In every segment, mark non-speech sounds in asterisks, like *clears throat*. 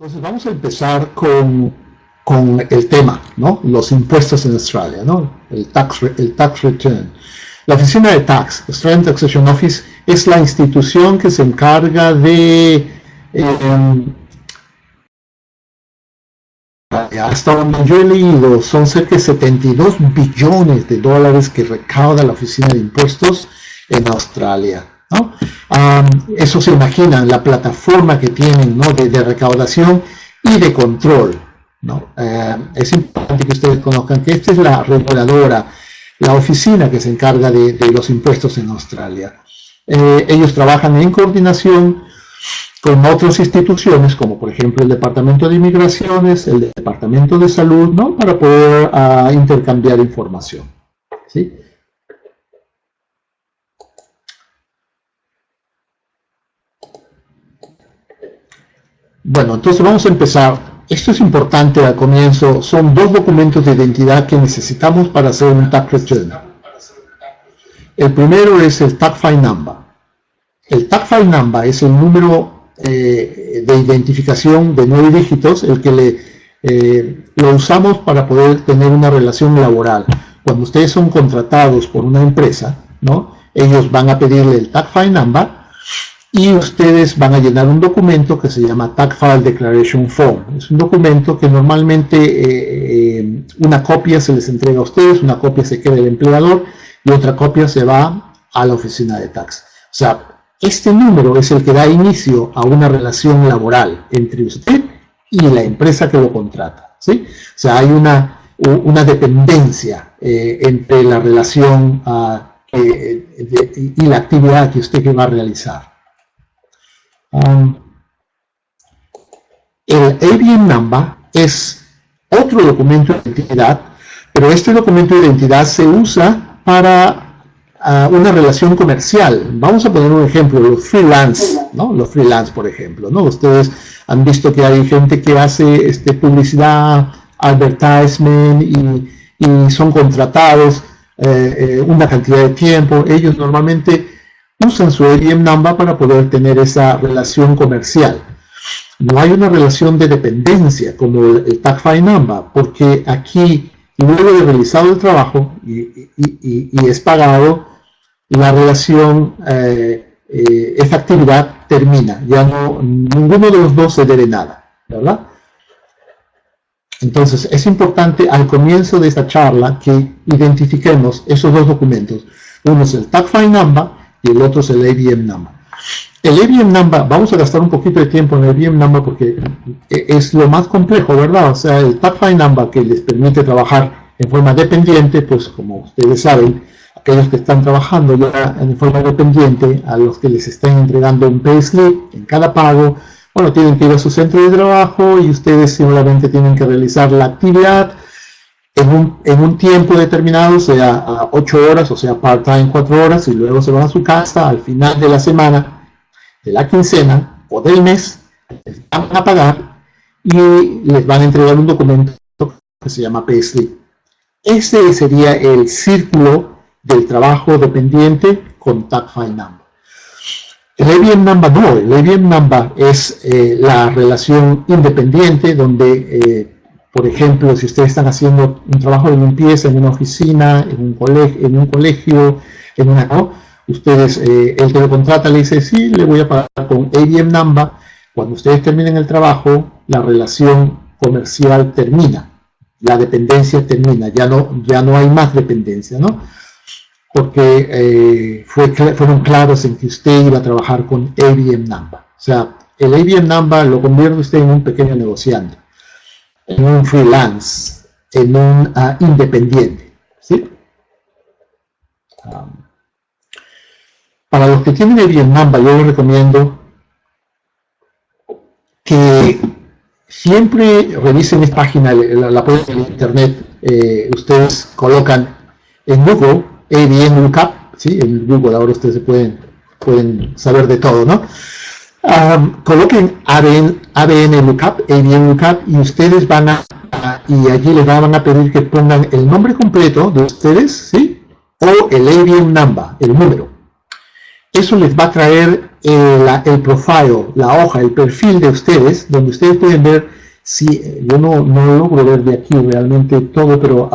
Entonces vamos a empezar con, con, el tema, ¿no? Los impuestos en Australia, ¿no? El tax, el tax return. La oficina de tax, Australian Taxation Office, es la institución que se encarga de eh, hasta donde yo he leído, son cerca de 72 billones de dólares que recauda la Oficina de Impuestos en Australia. ¿No? eso se imaginan, la plataforma que tienen ¿no? de, recaudación y de control. ¿no? Es importante que ustedes conozcan que esta es la reguladora, la oficina que se encarga de, los impuestos en Australia. Eh, ellos trabajan en coordinación con otras instituciones, como por ejemplo el Departamento de Inmigraciones, el Departamento de Salud, ¿no? para poder uh, intercambiar información. ¿sí? Bueno, entonces vamos a empezar. Esto es importante al comienzo. Son dos documentos de identidad que necesitamos para hacer un tax return. El primero es el tax file number. El tax file number es el número eh, de identificación de nueve dígitos, el que le, eh, lo usamos para poder tener una relación laboral. Cuando ustedes son contratados por una empresa, ¿no? ellos van a pedirle el tax file number y ustedes van a llenar un documento que se llama Tax File Declaration Form. Es un documento que normalmente eh, eh, una copia se les entrega a ustedes, una copia se queda el empleador y otra copia se va a la oficina de tax. O sea, este número es el que da inicio a una relación laboral entre usted y la empresa que lo contrata. O sea, hay una, una dependencia eh, entre la relación ah, y la actividad que usted va a realizar. Um, el ABN number es otro documento de identidad, pero este documento de identidad se usa para uh, una relación comercial. Vamos a poner un ejemplo, los freelance, ¿no? Los freelance, por ejemplo, ¿no? Ustedes han visto que hay gente que hace este, publicidad, advertisement y, son contratados eh, eh, una cantidad de tiempo. Ellos normalmente usan su ABM number para poder tener esa relación comercial. No hay una relación de dependencia como el, tag file number, porque aquí, luego de realizado el trabajo y, es pagado, la relación, eh, eh, esa actividad termina. Ya no, ninguno de los dos se debe nada. Entonces, es importante al comienzo de esta charla que identifiquemos esos dos documentos. Uno es el tag file number y el otro es el ABM number. El ABM number, vamos a gastar un poquito de tiempo en el ABM number porque es lo más complejo, ¿verdad? O sea, el file number que les permite trabajar en forma dependiente, pues como ustedes saben, aquellos que están trabajando ya en forma dependiente, a los que les están entregando un payslip en cada pago, bueno, tienen que ir a su centro de trabajo y ustedes simplemente tienen que realizar la actividad en un, tiempo determinado, sea a 8 horas o sea part-time 4 horas, y luego se van a su casa al final de la semana, de la quincena o del mes, les van a pagar y les van a entregar un documento que se llama payslip. Este sería el círculo del trabajo dependiente con Tag File Number. El ABM Number no, el ABM Number es eh, la relación independiente donde eh, por ejemplo, si ustedes están haciendo un trabajo de limpieza en una oficina, en un colegio, en, una... ¿no? Ustedes, eh, el que lo contrata le dice, sí, le voy a pagar con ABM number. Cuando ustedes terminen el trabajo, la relación comercial termina. La dependencia termina, ya no, ya no hay más dependencia, ¿no? Porque eh, fue, fueron claros en que usted iba a trabajar con ABM number. O sea, el ABM number lo convierte usted en un pequeño negociante en un freelance, en un uh, independiente. ¿sí? Um, para los que tienen el Number, yo les recomiendo que siempre revisen esta página, la, la pueden en internet, eh, ustedes colocan en Google, ABN Lookup, ¿sí? en Google ahora ustedes pueden, pueden saber de todo, ¿no? Coloquen ABN, ABN Lookup, ABN Lookup, y ustedes van a, y allí les van a pedir que pongan el nombre completo de ustedes, ¿sí? O el ABN number, el número. Eso les va a traer el, el profile, la hoja, el perfil de ustedes, donde ustedes pueden ver si, yo no, no logro ver de aquí realmente todo, pero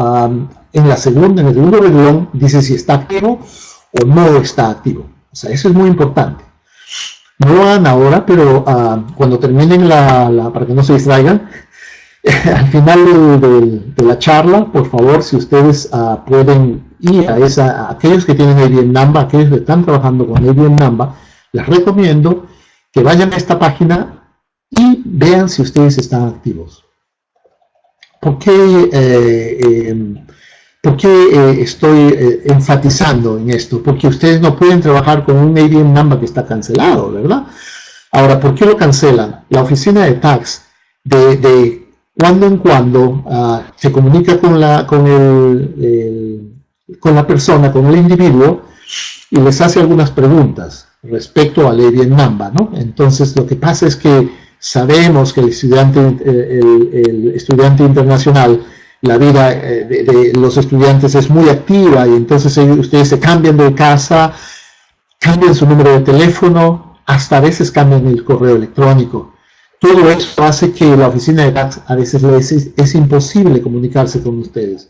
en la segunda, en el segundo renglón, dice si está activo o no está activo. O sea, eso es muy importante. No hagan ahora, pero cuando terminen la, para que no se distraigan, *laughs* al final de, la charla, por favor, si ustedes pueden ir a, esa, aquellos que tienen ABM Namba, aquellos que están trabajando con ABM Namba, les recomiendo que vayan a esta página y vean si ustedes están activos. ¿Por qué, eh, em, eh, estoy eh, enfatizando en esto? Porque ustedes no pueden trabajar con un ABM number que está cancelado, ¿verdad? Ahora, ¿por qué lo cancelan? La oficina de tax de, cuando en cuando ah, se comunica con la, con, el, con la persona, con el individuo, y les hace algunas preguntas respecto al ABM number, ¿no? Entonces, lo que pasa es que Sabemos que el estudiante, eh, el, estudiante internacional, la vida eh, de, los estudiantes es muy activa y entonces ustedes se cambian de casa, cambian su número de teléfono, hasta a veces cambian el correo electrónico. Todo eso hace que la oficina de tax a veces les es, imposible comunicarse con ustedes.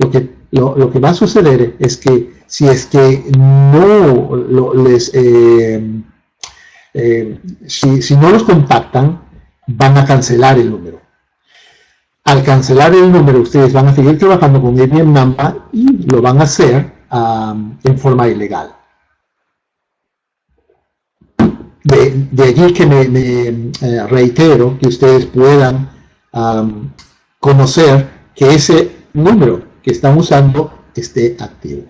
Lo que, lo, va a suceder es que si es que no les... Eh, eh, si, no los contactan, van a cancelar el número. Al cancelar el número, ustedes van a seguir trabajando con ABM Number y lo van a hacer en forma ilegal. De, allí que me, eh, reitero que ustedes puedan conocer que ese número que están usando esté activo.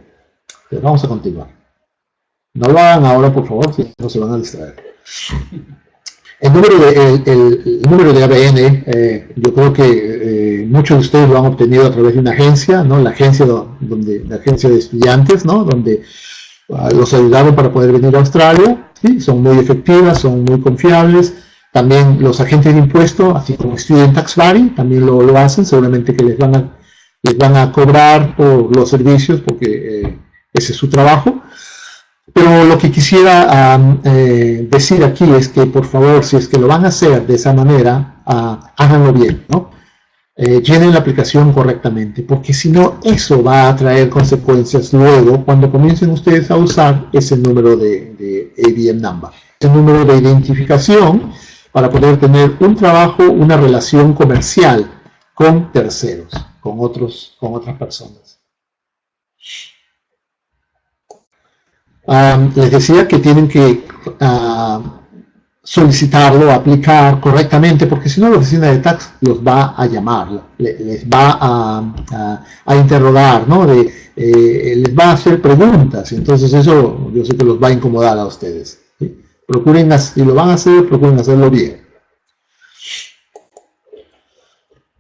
Pero vamos a continuar. No lo hagan ahora, por favor, si no se van a distraer. *laughs* El número de, el, número de ABN, eh, yo creo que eh, muchos de ustedes lo han obtenido a través de una agencia, ¿no? La agencia, donde, la agencia de estudiantes, ¿no? Donde ah, los ayudaron para poder venir a Australia. Son muy efectivas, son muy confiables. También los agentes de impuestos, así como Student Tax Body, también lo, lo, hacen, seguramente que les van a, les van a cobrar por los servicios porque eh, ese es su trabajo. Pero lo que quisiera eh, decir aquí es que, por favor, si es que lo van a hacer de esa manera, ah, háganlo bien, ¿no? Eh, llenen la aplicación correctamente, porque si no, eso va a traer consecuencias luego cuando comiencen ustedes a usar ese número de, de ABM number, ese número de identificación para poder tener un trabajo, una relación comercial con terceros, con, otros, con otras personas les decía que tienen que uh, solicitarlo, aplicar correctamente, porque si no la oficina de tax los va a llamar, les, va a, interrogar, ¿no? De, eh, les va a hacer preguntas, entonces eso yo sé que los va a incomodar a ustedes. Procuren, si lo van a hacer, procuren hacerlo bien.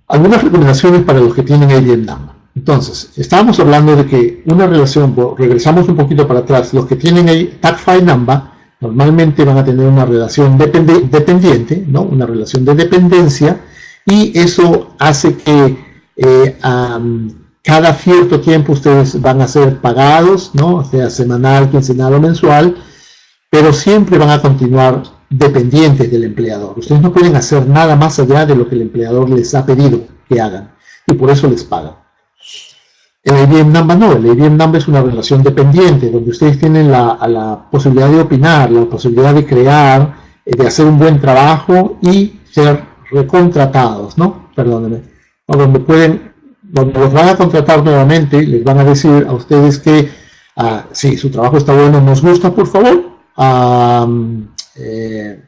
Algunas recomendaciones para los que tienen el Vietnam. Entonces, estábamos hablando de que una relación, regresamos un poquito para atrás, los que tienen ahí TagFile Number normalmente van a tener una relación dependiente, ¿no? una relación de dependencia, y eso hace que eh, cada cierto tiempo ustedes van a ser pagados, ¿no? sea semanal, quincenal o mensual, pero siempre van a continuar dependientes del empleador. Ustedes no pueden hacer nada más allá de lo que el empleador les ha pedido que hagan, y por eso les pagan. El IBM Number no, el IBM Number es una relación dependiente, donde ustedes tienen la, posibilidad de opinar, la posibilidad de crear, eh, de hacer un buen trabajo y ser recontratados, ¿no? Perdónenme. donde pueden, donde los van a contratar nuevamente, les van a decir a ustedes que ah, si su trabajo está bueno, nos gusta, por favor, eh,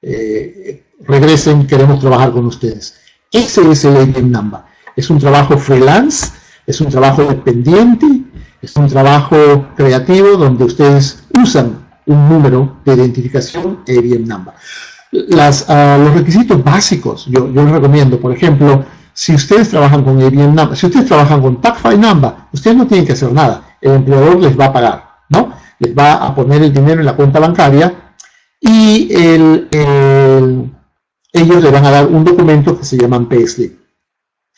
eh, regresen, queremos trabajar con ustedes. Ese es el IBM Number es un trabajo freelance, es un trabajo dependiente, es un trabajo creativo donde ustedes usan un número de identificación ABM number. Las, ah, los requisitos básicos, yo, les recomiendo, por ejemplo, si ustedes trabajan con ABM number, si ustedes trabajan con TagFile number, ustedes no tienen que hacer nada, el empleador les va a pagar, ¿no? Les va a poner el dinero en la cuenta bancaria y el, ellos le van a dar un documento que se llama payslip.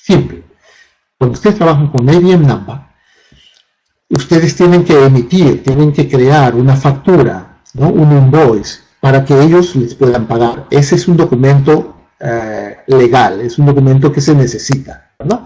Siempre. Cuando ustedes trabajan con ABM Number, ustedes tienen que emitir, tienen que crear una factura ¿no? un invoice, para que ellos les puedan pagar. Ese es un documento eh, legal, es un documento que se necesita. ¿verdad?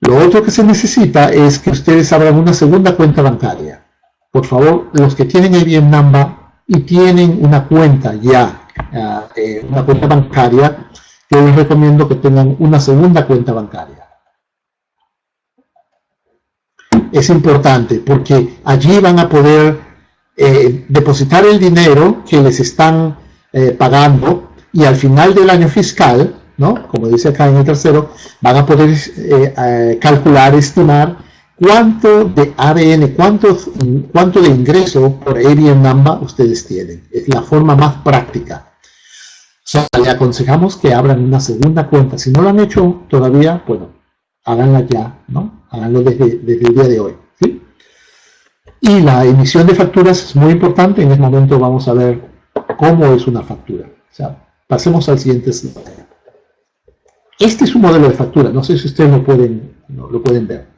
Lo otro que se necesita es que ustedes abran una segunda cuenta bancaria. Por favor, los que tienen IBM Namba y tienen una cuenta ya, eh, eh, una cuenta bancaria, yo les recomiendo que tengan una segunda cuenta bancaria. Es importante porque allí van a poder eh, depositar el dinero que les están pagando y al final del año fiscal ¿no? Como dice acá en el tercero, van a poder eh, eh, calcular, estimar cuánto de ADN, cuánto, cuánto de ingreso por ABN Number ustedes tienen. Es la forma más práctica. Sea, le aconsejamos que abran una segunda cuenta. Si no lo han hecho todavía, bueno, háganla ya, ¿no? Háganlo desde, desde el día de hoy, ¿sí? Y la emisión de facturas es muy importante. En este momento vamos a ver cómo es una factura. Pasemos al siguiente slide. Este es un modelo de factura, no sé si ustedes lo pueden, lo pueden ver.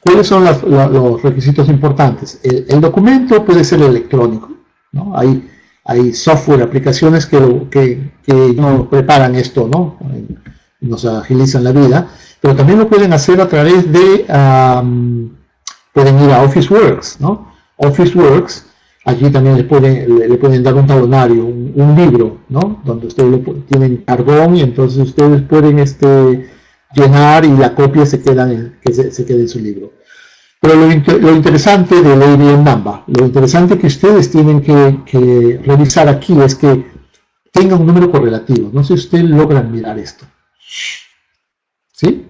¿Cuáles son los requisitos importantes? El, documento puede ser electrónico, ¿no? Hay, hay software, aplicaciones que, que, preparan esto, ¿no? nos agilizan la vida, pero también lo pueden hacer a través de, pueden ir a Officeworks, ¿no? Officeworks Allí también le pueden, le, pueden dar un talonario, un, libro, ¿no? Donde ustedes tienen carbón y entonces ustedes pueden este, llenar y la copia se queda en, que se, quede en su libro. Pero lo, interesante de Lady Namba, lo interesante que ustedes tienen que, revisar aquí es que tenga un número correlativo. No sé si ustedes logran mirar esto. ¿Sí?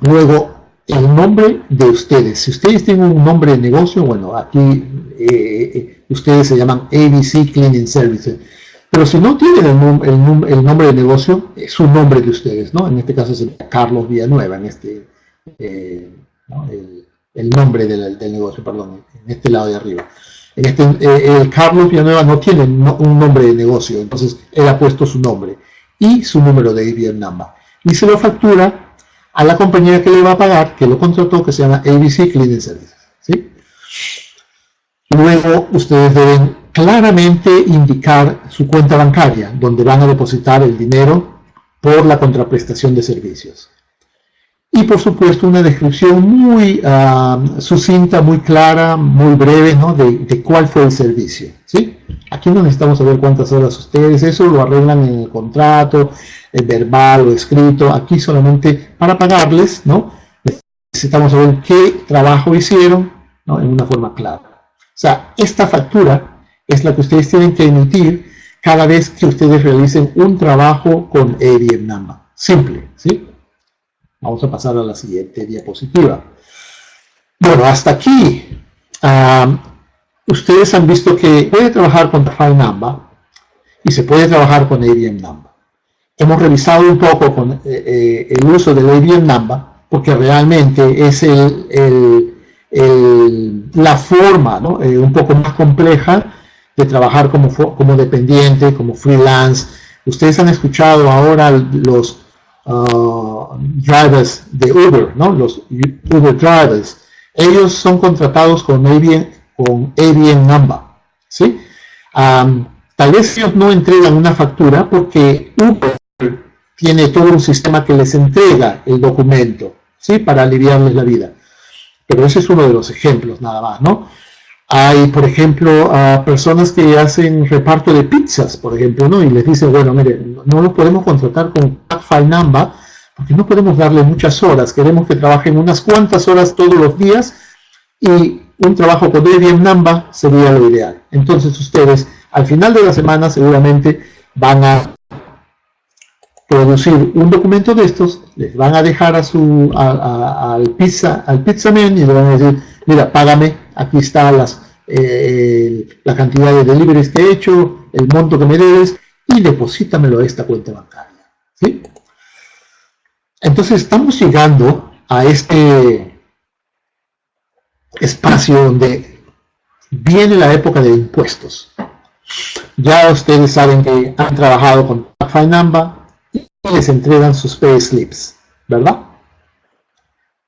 Luego, el nombre de ustedes. Si ustedes tienen un nombre de negocio, bueno, aquí eh, eh, ustedes se llaman ABC Cleaning Services. Pero si no tienen el, nombre de negocio, es un nombre de ustedes, ¿no? En este caso es Carlos Villanueva, en este, eh, el, nombre del, negocio, perdón, en este lado de arriba. En este, el Carlos Villanueva no tiene un nombre de negocio, entonces él ha puesto su nombre y su número de IBM number. Y se lo factura a la compañía que le va a pagar, que lo contrató, que se llama ABC Cleaning Services. Luego ustedes deben claramente indicar su cuenta bancaria, donde van a depositar el dinero por la contraprestación de servicios. Y por supuesto una descripción muy ah, sucinta, muy clara, muy breve ¿no? de, cuál fue el servicio. ¿sí? Aquí no necesitamos saber cuántas horas ustedes, eso lo arreglan en el contrato, el verbal o escrito. Aquí solamente para pagarles, ¿no? necesitamos saber qué trabajo hicieron ¿no? en una forma clara. O sea, esta factura es la que ustedes tienen que emitir cada vez que ustedes realicen un trabajo con ABM Number. Simple, ¿sí? Vamos a pasar a la siguiente diapositiva. Bueno, hasta aquí, ustedes han visto que puede trabajar con File Number y se puede trabajar con ABM Number. Hemos revisado un poco eh, eh, el uso del ABM Number porque realmente es la forma eh, un poco más compleja de trabajar como, como dependiente, como freelance. Ustedes han escuchado ahora los uh, drivers de Uber, ¿no? los Uber drivers. Ellos son contratados con ABN, Number. ¿sí? tal vez ellos no entregan una factura porque Uber tiene todo un sistema que les entrega el documento ¿sí? para aliviarles la vida. Pero ese es uno de los ejemplos nada más, ¿no? Hay, por ejemplo, a personas que hacen reparto de pizzas, por ejemplo, ¿no? Y les dicen, bueno, mire, no lo podemos contratar con File Number porque no podemos darle muchas horas. Queremos que trabajen unas cuantas horas todos los días y un trabajo con Debian Number sería lo ideal. Entonces ustedes, al final de la semana, seguramente van a producir un documento de estos, les van a dejar a su, al pizza, al pizzaman y le van a decir, mira, págame, aquí está las, eh, la cantidad de deliveries que he hecho, el monto que me debes, y deposítamelo a esta cuenta bancaria. ¿sí? Entonces estamos llegando a este espacio donde viene la época de impuestos. Ya ustedes saben que han trabajado con Number, les entregan sus pay slips, ¿verdad?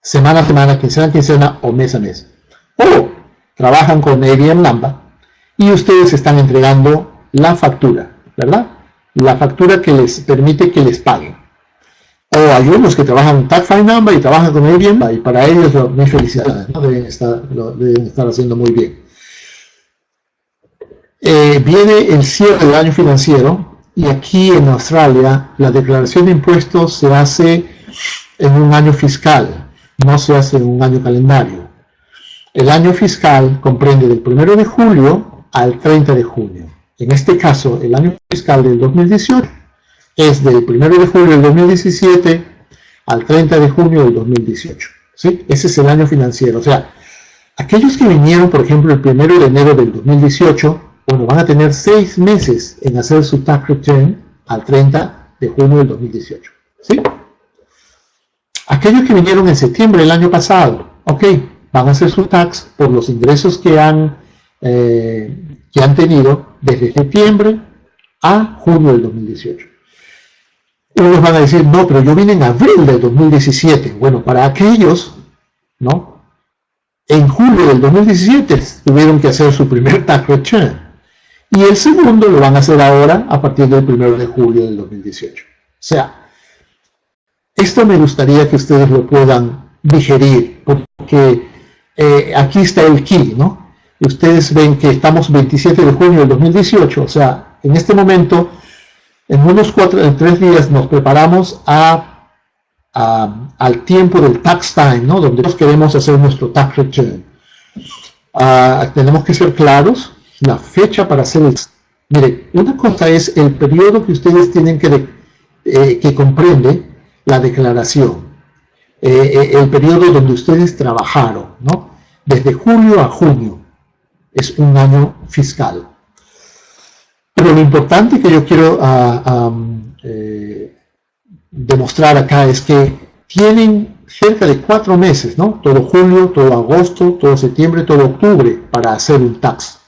Semana a semana, quincena a quincena o mes a mes. O trabajan con ABM Lamba y ustedes están entregando la factura, ¿verdad? La factura que les permite que les paguen. O hay unos que trabajan Tag File Number y trabajan con Airbnb y para ellos mi felicidad, deben, estar, deben estar haciendo muy bien. Eh, viene el cierre del año financiero y aquí en Australia la declaración de impuestos se hace en un año fiscal, no se hace en un año calendario. El año fiscal comprende del 1 de julio al 30 de junio. En este caso, el año fiscal del 2018 es del 1 de julio del 2017 al 30 de junio del 2018. ¿sí? Ese es el año financiero. O sea, aquellos que vinieron, por ejemplo, el 1 de enero del 2018, bueno, van a tener seis meses en hacer su tax return al 30 de junio del 2018. ¿Sí? Aquellos que vinieron en septiembre del año pasado, ok, van a hacer su tax por los ingresos que han, eh, que han tenido desde septiembre a junio del 2018. Unos van a decir, no, pero yo vine en abril del 2017. Bueno, para aquellos, ¿no? En julio del 2017 tuvieron que hacer su primer tax return. Y el segundo lo van a hacer ahora a partir del 1 de julio del 2018. O sea, esto me gustaría que ustedes lo puedan digerir, porque eh, aquí está el key, ¿no? Ustedes ven que estamos 27 de junio del 2018, o sea, en este momento, en unos cuatro, en tres días nos preparamos a, al tiempo del tax time, ¿no? Donde nos queremos hacer nuestro tax return. Ah, tenemos que ser claros la fecha para hacer el... Mire, una cosa es el periodo que ustedes tienen que, eh, que comprende la declaración, eh, el periodo donde ustedes trabajaron, ¿no? Desde julio a junio es un año fiscal. Pero lo importante que yo quiero ah, demostrar acá es que tienen cerca de cuatro meses, ¿no? Todo julio, todo agosto, todo septiembre, todo octubre para hacer un tax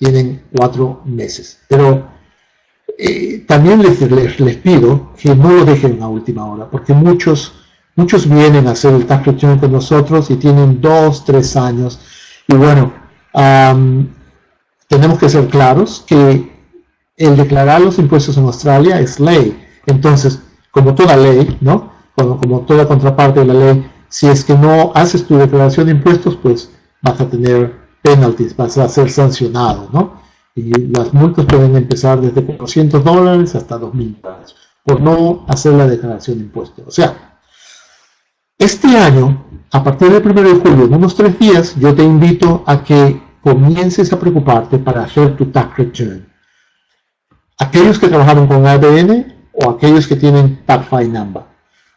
tienen cuatro meses. Pero eh, también les, pido que no lo dejen a última hora, porque muchos, muchos vienen a hacer el tax return con nosotros y tienen dos, tres años. Y bueno, tenemos que ser claros que el declarar los impuestos en Australia es ley. Entonces, como toda ley, ¿no? Como, como toda contraparte de la ley, si es que no haces tu declaración de impuestos, pues vas a tener penalties, vas a ser sancionado, ¿no? Y las multas pueden empezar desde 400 dólares hasta 2.000 dólares por no hacer la declaración de impuestos. O sea, este año, a partir del 1 de julio, en unos tres días, yo te invito a que comiences a preocuparte para hacer tu tax return. Aquellos que trabajaron con ADN o aquellos que tienen tax file number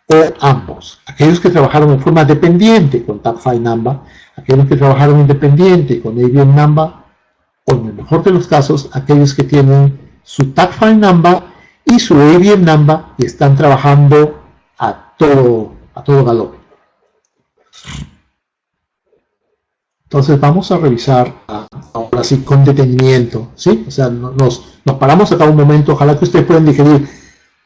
o ambos. Aquellos que trabajaron en forma dependiente con tax file number aquellos que trabajaron independiente con ABM Number, o en el mejor de los casos, aquellos que tienen su Tag File Number y su ABM Number y están trabajando a todo, a todo galope. Entonces vamos a revisar ahora sí con detenimiento, ¿sí? O sea, nos, nos paramos acá un momento, ojalá que ustedes puedan digerir.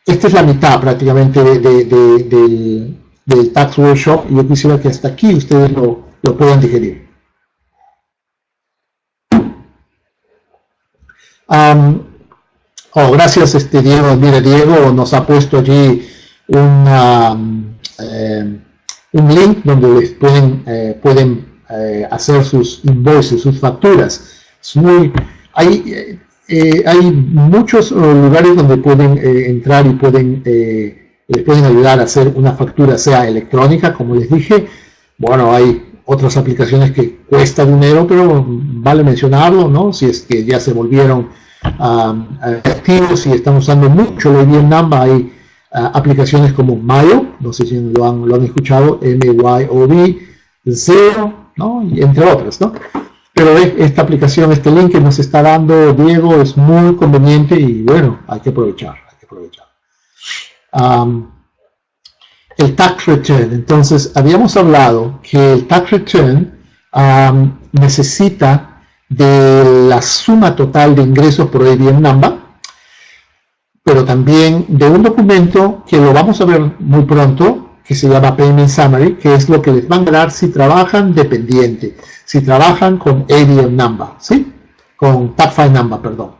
Esta es la mitad prácticamente del, del Tax Workshop y yo quisiera que hasta aquí ustedes lo, lo puedan digerir. oh, gracias este Diego. Mire, Diego nos ha puesto allí eh, un link donde pueden, eh, pueden eh, hacer sus invoices, sus facturas. Hay, hay muchos lugares donde pueden entrar y pueden, les pueden ayudar a hacer una factura, sea electrónica, como les dije. Bueno, hay otras aplicaciones que cuesta dinero, pero vale mencionarlo, ¿no? Si es que ya se volvieron activos y están usando mucho lo bien Namba, hay ah, aplicaciones como Mayo, no sé si lo han, lo han escuchado, M-Y-O-B, Zero, ¿no? Y entre otras, ¿no? Pero esta aplicación, este link que nos está dando Diego es muy conveniente y bueno, hay que aprovechar, hay que aprovechar el tax return. Entonces, habíamos hablado que el tax return necesita de la suma total de ingresos por ABM number, pero también de un documento que lo vamos a ver muy pronto, que se llama Payment Summary, que es lo que les van a dar si trabajan dependiente, si trabajan con ABM number, ¿sí? con tax number, perdón.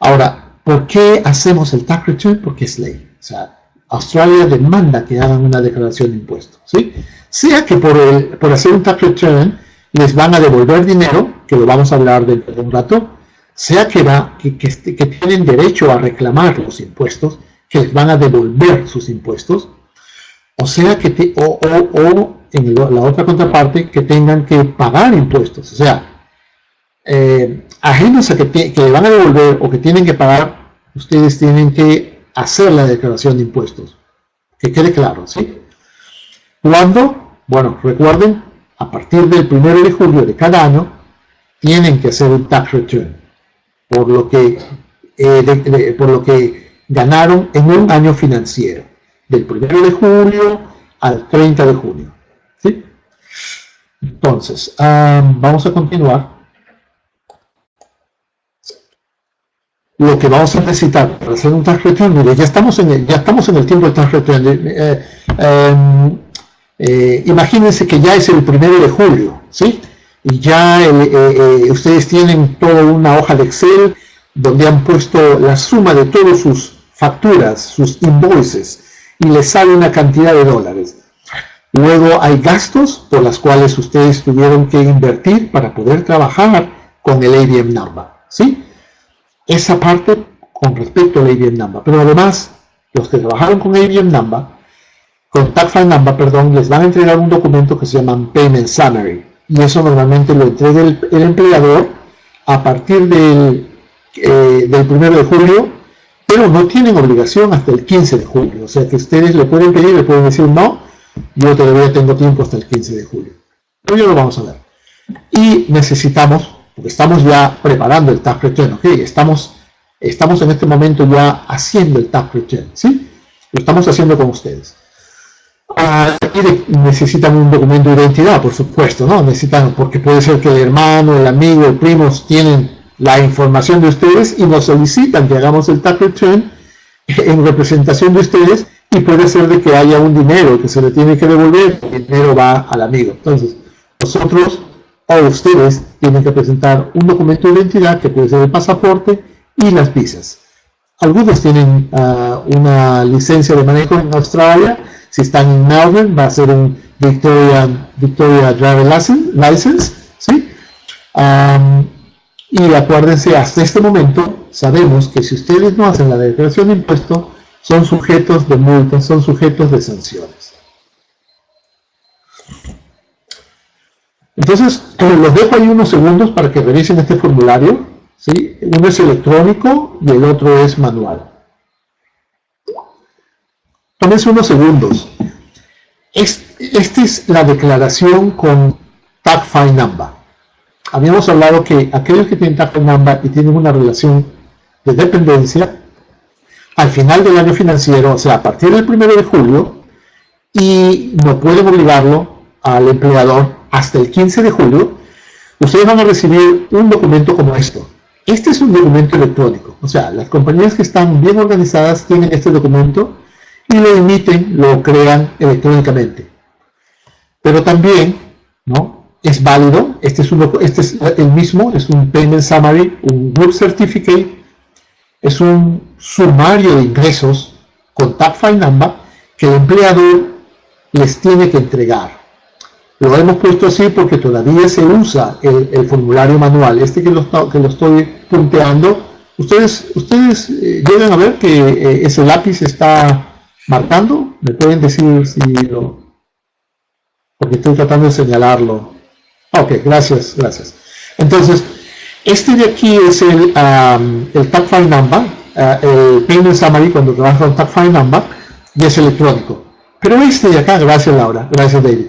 Ahora, ¿por qué hacemos el tax return? Porque es ley. O sea, Australia demanda que hagan una declaración de impuestos, ¿sí? Sea que por, el, por hacer un tax return les van a devolver dinero, que lo vamos a hablar dentro de un rato, sea que, va, que, que, tienen derecho a reclamar los impuestos, que les van a devolver sus impuestos, o sea que o, o, o, en la otra contraparte que tengan que pagar impuestos, o sea, eh, ajenos a que, que van a devolver o que tienen que pagar, ustedes tienen que hacer la declaración de impuestos. Que quede claro, ¿sí? Cuando, bueno, recuerden, a partir del 1 de julio de cada año, tienen que hacer un tax return, por lo que, eh, de, de, por lo que ganaron en un año financiero, del 1 de julio al 30 de junio. ¿sí? Entonces, um, vamos a continuar. lo que vamos a necesitar para hacer un tax return, mire, ya estamos en el, ya estamos en el tiempo del tax return. Eh, eh, eh, imagínense que ya es el primero de julio, ¿sí? Y ya ustedes tienen toda una hoja de Excel donde han puesto la suma de todas sus facturas, sus invoices, y les sale una cantidad de dólares. Luego hay gastos por las cuales ustedes tuvieron que invertir para poder trabajar con el ABM number, ¿sí? esa parte con respecto al ABM number. Pero además, los que trabajaron con ABM number, con File number, perdón, les van a entregar un documento que se llama Payment Summary. Y eso normalmente lo entrega el, el empleador a partir del, eh, del 1 de julio, pero no tienen obligación hasta el 15 de julio. O sea que ustedes le pueden pedir, le pueden decir no, yo todavía tengo tiempo hasta el 15 de julio. Pero ya lo vamos a ver. Y necesitamos porque estamos ya preparando el tax return, ¿ok? Estamos, estamos en este momento ya haciendo el tax return, ¿sí? Lo estamos haciendo con ustedes. Ah, necesitan un documento de identidad, por supuesto, ¿no? Necesitan, porque puede ser que el hermano, el amigo, el primo tienen la información de ustedes y nos solicitan que hagamos el tax return *laughs* en representación de ustedes y puede ser de que haya un dinero que se le tiene que devolver, el dinero va al amigo. Entonces, nosotros o ustedes tienen que presentar un documento de identidad que puede ser el pasaporte y las visas. Algunos tienen uh, una licencia de manejo en Australia. Si están en Melbourne, va a ser un Victoria, Victoria Driver License. ¿sí? Y acuérdense, hasta este momento sabemos que si ustedes no hacen la declaración de impuesto, son sujetos de multas, son sujetos de sanciones. Entonces, eh, los dejo ahí unos segundos para que revisen este formulario. ¿sí? Uno es electrónico y el otro es manual. Tómense unos segundos. Esta es la declaración con Tag File Number. Habíamos hablado que aquellos que tienen Tag File Number y tienen una relación de dependencia, al final del año financiero, o sea, a partir del 1 de julio, y no pueden obligarlo al empleador hasta el 15 de julio, ustedes van a recibir un documento como esto. Este es un documento electrónico, o sea, las compañías que están bien organizadas tienen este documento y lo emiten, lo crean electrónicamente. Pero también, ¿no? Es válido, este es, uno, este es el mismo, es un Payment Summary, un Group Certificate, es un sumario de ingresos con Tag File Number que el empleador les tiene que entregar. Lo hemos puesto así porque todavía se usa el, formulario manual. Este que lo, que lo estoy punteando, ustedes, ustedes eh, llegan a ver que eh, ese lápiz está marcando. ¿Me pueden decir si lo...? Porque estoy tratando de señalarlo. Ok, gracias, gracias. Entonces, este de aquí es el, um, el Tag File Number, uh, el Payment Summary cuando trabaja con Tag File Number, y es electrónico. Pero este de acá, gracias Laura, gracias David.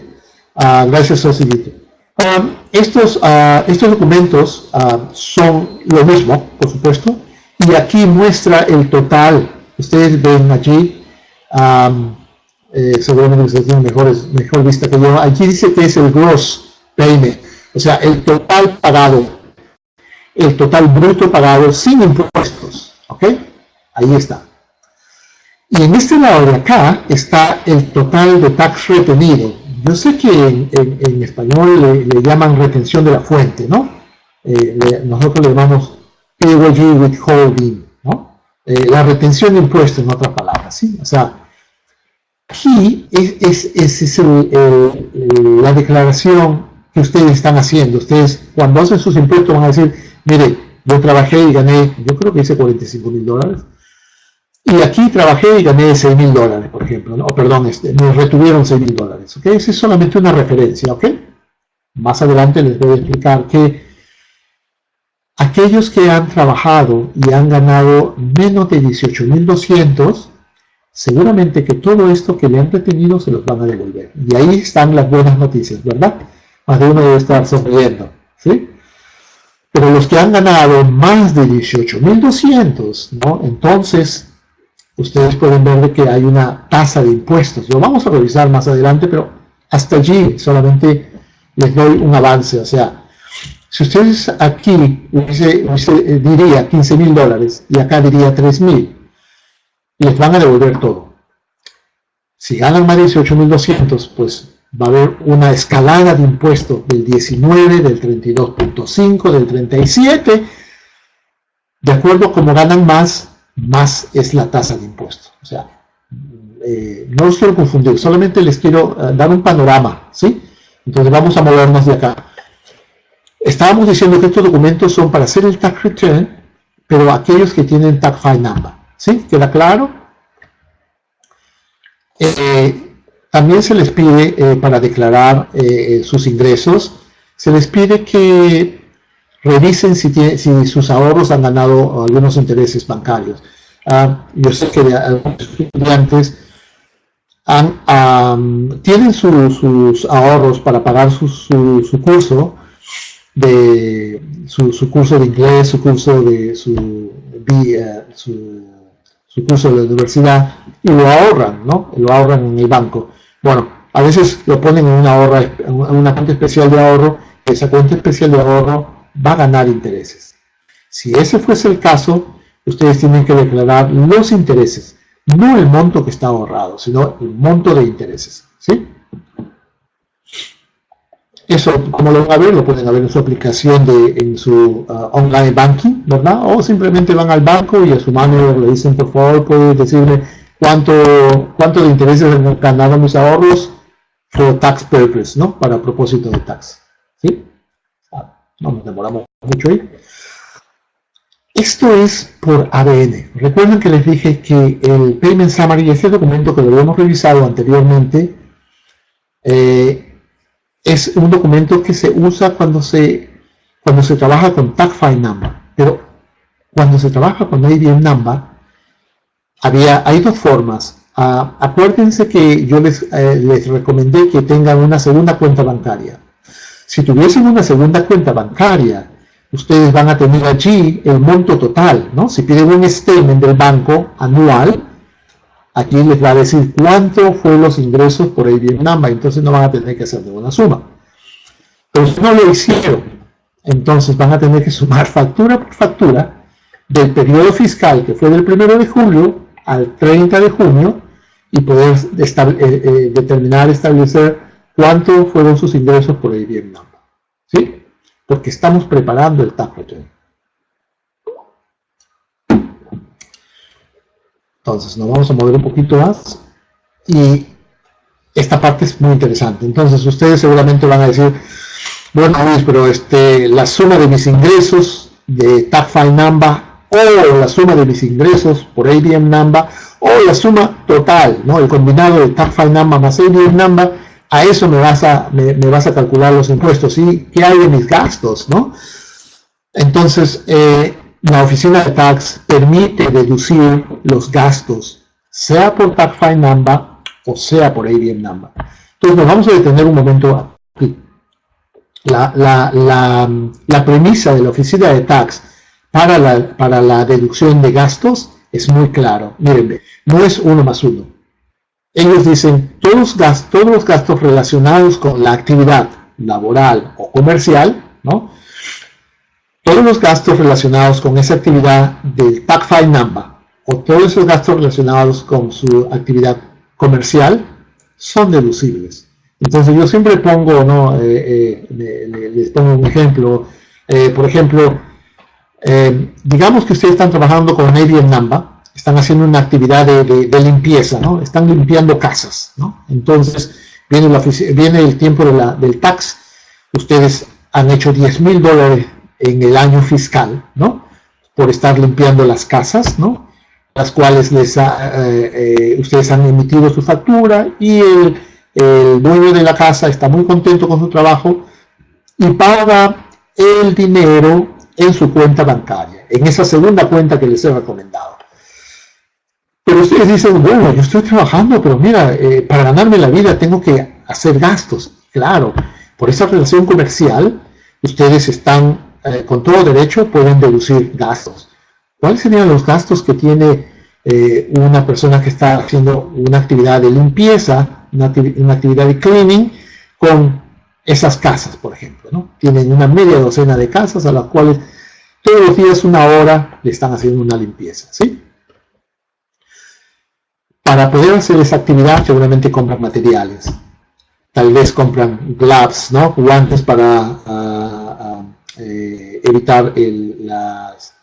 Uh, gracias, Osillito. Um, estos, uh, estos documentos son lo mismo, por supuesto, y aquí muestra el total. Ustedes ven allí, um, seguramente ustedes tienen mejores, mejor vista que yo, aquí dice que es el gross payment, o sea, el total pagado, el total bruto pagado sin impuestos, ¿ok? Ahí está. Y en este lado de acá está el total de tax retenido, yo sé que en, español le, llaman retención de la fuente, ¿no? eh, nosotros le llamamos withholding, ¿no? Eh, la retención de impuestos, en otras palabras, ¿sí? O sea, aquí es, es, es la declaración que ustedes están haciendo. Ustedes, cuando hacen sus impuestos, van a decir, mire, yo trabajé y gané, yo creo que hice 45 mil dólares, y aquí trabajé y gané 6 mil dólares, por ejemplo, ¿no? perdón, este, me retuvieron 6 mil dólares, ¿ok? Esa es solamente una referencia, ¿ok? Más adelante les voy a explicar que aquellos que han trabajado y han ganado menos de 18.200, seguramente que todo esto que le han retenido se los van a devolver. Y ahí están las buenas noticias, ¿verdad? Más de uno debe estar sonriendo, ¿sí? Pero los que han ganado más de 18.200, ¿no? Entonces, ustedes pueden ver que hay una tasa de impuestos. Lo vamos a revisar más adelante, pero hasta allí solamente les doy un avance. O sea, si ustedes aquí eh, diría 15 mil dólares y acá diría 3 mil, les van a devolver todo. Si ganan más de 18.200, pues va a haber una escalada de impuestos del 19, del 32.5, del 37. De acuerdo a cómo ganan más, más es la tasa de impuestos. O sea, eh, no los quiero confundir, solamente les quiero eh, dar un panorama, ¿sí? Entonces vamos a movernos de acá. Estábamos diciendo que estos documentos son para hacer el tax return, pero aquellos que tienen tax file number, ¿sí? ¿Queda claro? Eh, también se les pide, eh, para declarar eh, sus ingresos, se les pide que revisen si, sus ahorros han ganado algunos intereses bancarios. Ah, yo sé que algunos estudiantes tienen sus ahorros para pagar su, curso, de su, curso de inglés, su curso de su, eh, su, curso de la universidad y lo ahorran, ¿no? Lo ahorran en el banco. Bueno, a veces lo ponen en una, ahorra, en una cuenta especial de ahorro, esa cuenta especial de ahorro va a ganar intereses. Si ese fuese el caso, ustedes tienen que declarar los intereses, no el monto que está ahorrado, sino el monto de intereses. ¿sí? Eso, como lo van a ver, lo pueden ver en su aplicación, de, en su uh, online banking, ¿verdad? O simplemente van al banco y a su mano le dicen, por favor, puede decirle cuánto, cuánto de intereses han ganado mis ahorros for tax purpose, ¿no? Para propósito de tax. ¿Sí? Ah, no nos demoramos mucho ahí. Esto es por ADN. Recuerden que les dije que el Payment Summary, este documento que lo habíamos revisado anteriormente, eh, es un documento que se usa cuando se, cuando se trabaja con Tax File Number. Pero cuando se trabaja con ADN Number, había, hay dos formas. Ah, acuérdense que yo les, eh, les recomendé que tengan una segunda cuenta bancaria. Si tuviesen una segunda cuenta bancaria, ustedes van a tener allí el monto total, ¿no? Si piden un statement del banco anual, aquí les va a decir cuánto fue los ingresos por el Number, entonces no van a tener que hacer ninguna suma. Pero si no lo hicieron, entonces van a tener que sumar factura por factura del periodo fiscal que fue del 1 de julio al 30 de junio y poder eh, eh, determinar, establecer cuánto fueron sus ingresos por el Vietnam. ¿Sí? Porque estamos preparando el return. Entonces, nos vamos a mover un poquito más y esta parte es muy interesante. Entonces, ustedes seguramente van a decir, bueno, pero este, la suma de mis ingresos de tax file number o la suma de mis ingresos por ABM number o la suma total, ¿no? el combinado de tax file number más ABM number, a eso me vas a, me, vas a calcular los impuestos y qué hay de mis gastos. ¿no? Entonces, eh, la oficina de tax permite deducir los gastos, sea por tax file number o sea por ABM number. Entonces, nos vamos a detener un momento aquí. La, la, la, la premisa de la oficina de tax para la, para la deducción de gastos es muy claro. Miren, no es uno más uno. Ellos dicen todos, gastos, todos los gastos relacionados con la actividad laboral o comercial, ¿no? Todos los gastos relacionados con esa actividad del tax file number o todos esos gastos relacionados con su actividad comercial son deducibles. Entonces yo siempre pongo, ¿no? Eh, eh, les pongo un ejemplo, Eh, por ejemplo, digamos que ustedes están trabajando con ABM Namba, están haciendo una actividad de, limpieza, ¿no? Están limpiando casas, ¿no? Entonces, viene, viene el tiempo del tax, ustedes han hecho 10 mil dólares en el año fiscal, ¿no? Por estar limpiando las casas, ¿no? Las cuales les eh, ustedes han emitido su factura y el, el dueño de la casa está muy contento con su trabajo y paga el dinero en su cuenta bancaria, en esa segunda cuenta que les he recomendado. Pero ustedes dicen, bueno, yo estoy trabajando, pero mira, eh, para ganarme la vida tengo que hacer gastos. Claro, por esa relación comercial, ustedes están, eh, con todo derecho, pueden deducir gastos. ¿Cuáles serían los gastos que tiene eh, una persona que está haciendo una actividad de limpieza, una, actividad de cleaning, con esas casas, por ejemplo. ¿no? Tienen una media docena de casas a las cuales todos los días una hora le están haciendo una limpieza. ¿sí? Para poder hacer esa actividad seguramente compran materiales. Tal vez compran gloves, ¿no? guantes para ah, eh, evitar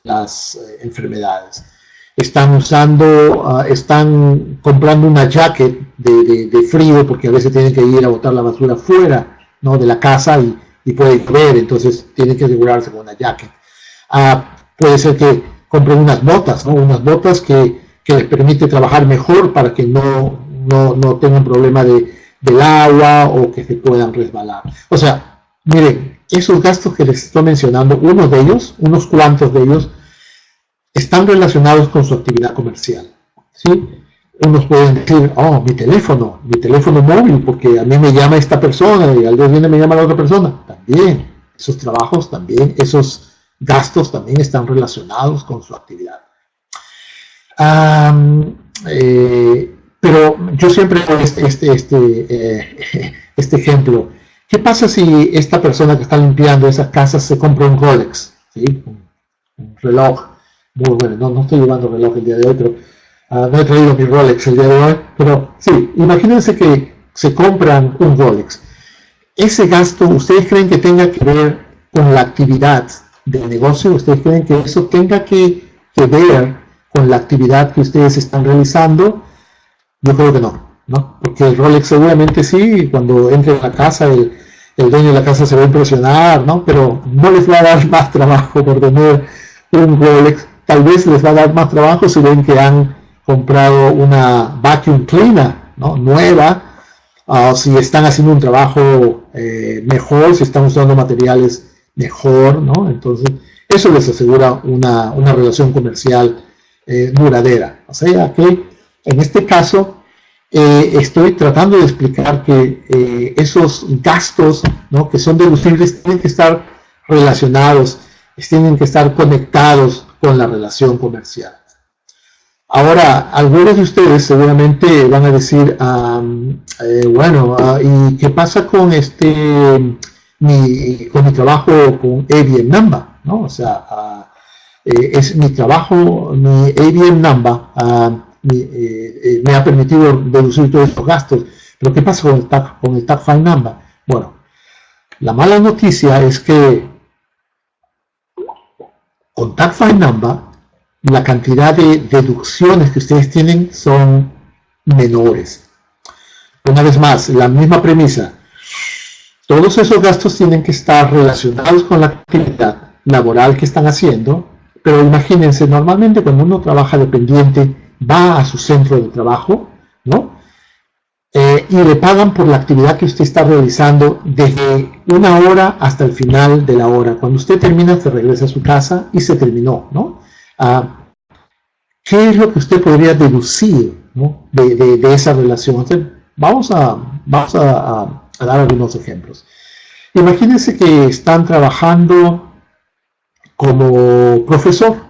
las, eh, enfermedades. Están usando, ah, están comprando una jacket de, frío porque a veces tienen que ir a botar la basura fuera ¿no? de la casa y, y puede llover, entonces tiene que asegurarse con una jacket. Ah, puede ser que compren unas botas, ¿no? unas botas que, que, les permite trabajar mejor para que no, no, no tengan problema de, del agua o que se puedan resbalar. O sea, miren, esos gastos que les estoy mencionando, unos de ellos, unos cuantos de ellos, están relacionados con su actividad comercial. ¿sí? unos pueden decir, oh, mi teléfono, mi teléfono móvil, porque a mí me llama esta persona y al día viene me llama la otra persona. También, esos trabajos también, esos gastos también están relacionados con su actividad. Eh, pero yo siempre este, este, este, eh, *laughs* este, ejemplo. ¿Qué pasa si esta persona que está limpiando esas casas se compra un Rolex? Un, reloj. Muy bueno, no, no estoy llevando reloj el día de hoy, pero Ah, no he traído mi Rolex el día de hoy, pero sí, imagínense que se compran un Rolex. Ese gasto, ¿ustedes creen que tenga que ver con la actividad del negocio? ¿Ustedes creen que eso tenga que, ver con la actividad que ustedes están realizando? Yo creo que no, ¿no? Porque el Rolex seguramente sí, cuando entre a la casa, el, el dueño de la casa se va a impresionar, ¿no? Pero no les va a dar *laughs* más trabajo por tener un Rolex. Tal vez les va a dar más trabajo si ven que han comprado una vacuum cleaner ¿no? nueva, o si están haciendo un trabajo eh, mejor, si están usando materiales mejor, ¿no? Entonces, eso les asegura una, una relación comercial eh, duradera. O sea que en este caso eh, estoy tratando de explicar que esos gastos ¿no? que son deducibles tienen que estar relacionados, tienen que estar conectados con la relación comercial. Ahora, algunos de ustedes seguramente van a decir, eh, bueno, ah, ¿y qué pasa con este mi, con mi trabajo con ABM Namba? ¿no? O sea, ah, eh, es mi trabajo, mi ABM Namba ah, eh, me ha permitido deducir todos estos gastos. Pero ¿qué pasa con el Tag, con el Namba? Bueno, la mala noticia es que con File Namba la cantidad de deducciones que ustedes tienen son menores. Una vez más, la misma premisa. Todos esos gastos tienen que estar relacionados con la actividad laboral que están haciendo, pero imagínense, normalmente cuando uno trabaja dependiente, va a su centro de trabajo, ¿no? Eh, y le pagan por la actividad que usted está realizando desde una hora hasta el final de la hora. Cuando usted termina, se regresa a su casa y se terminó, ¿no? ¿Qué es lo que usted podría deducir de, esa relación? vamos a, a, dar algunos ejemplos. Imagínense que están trabajando como profesor,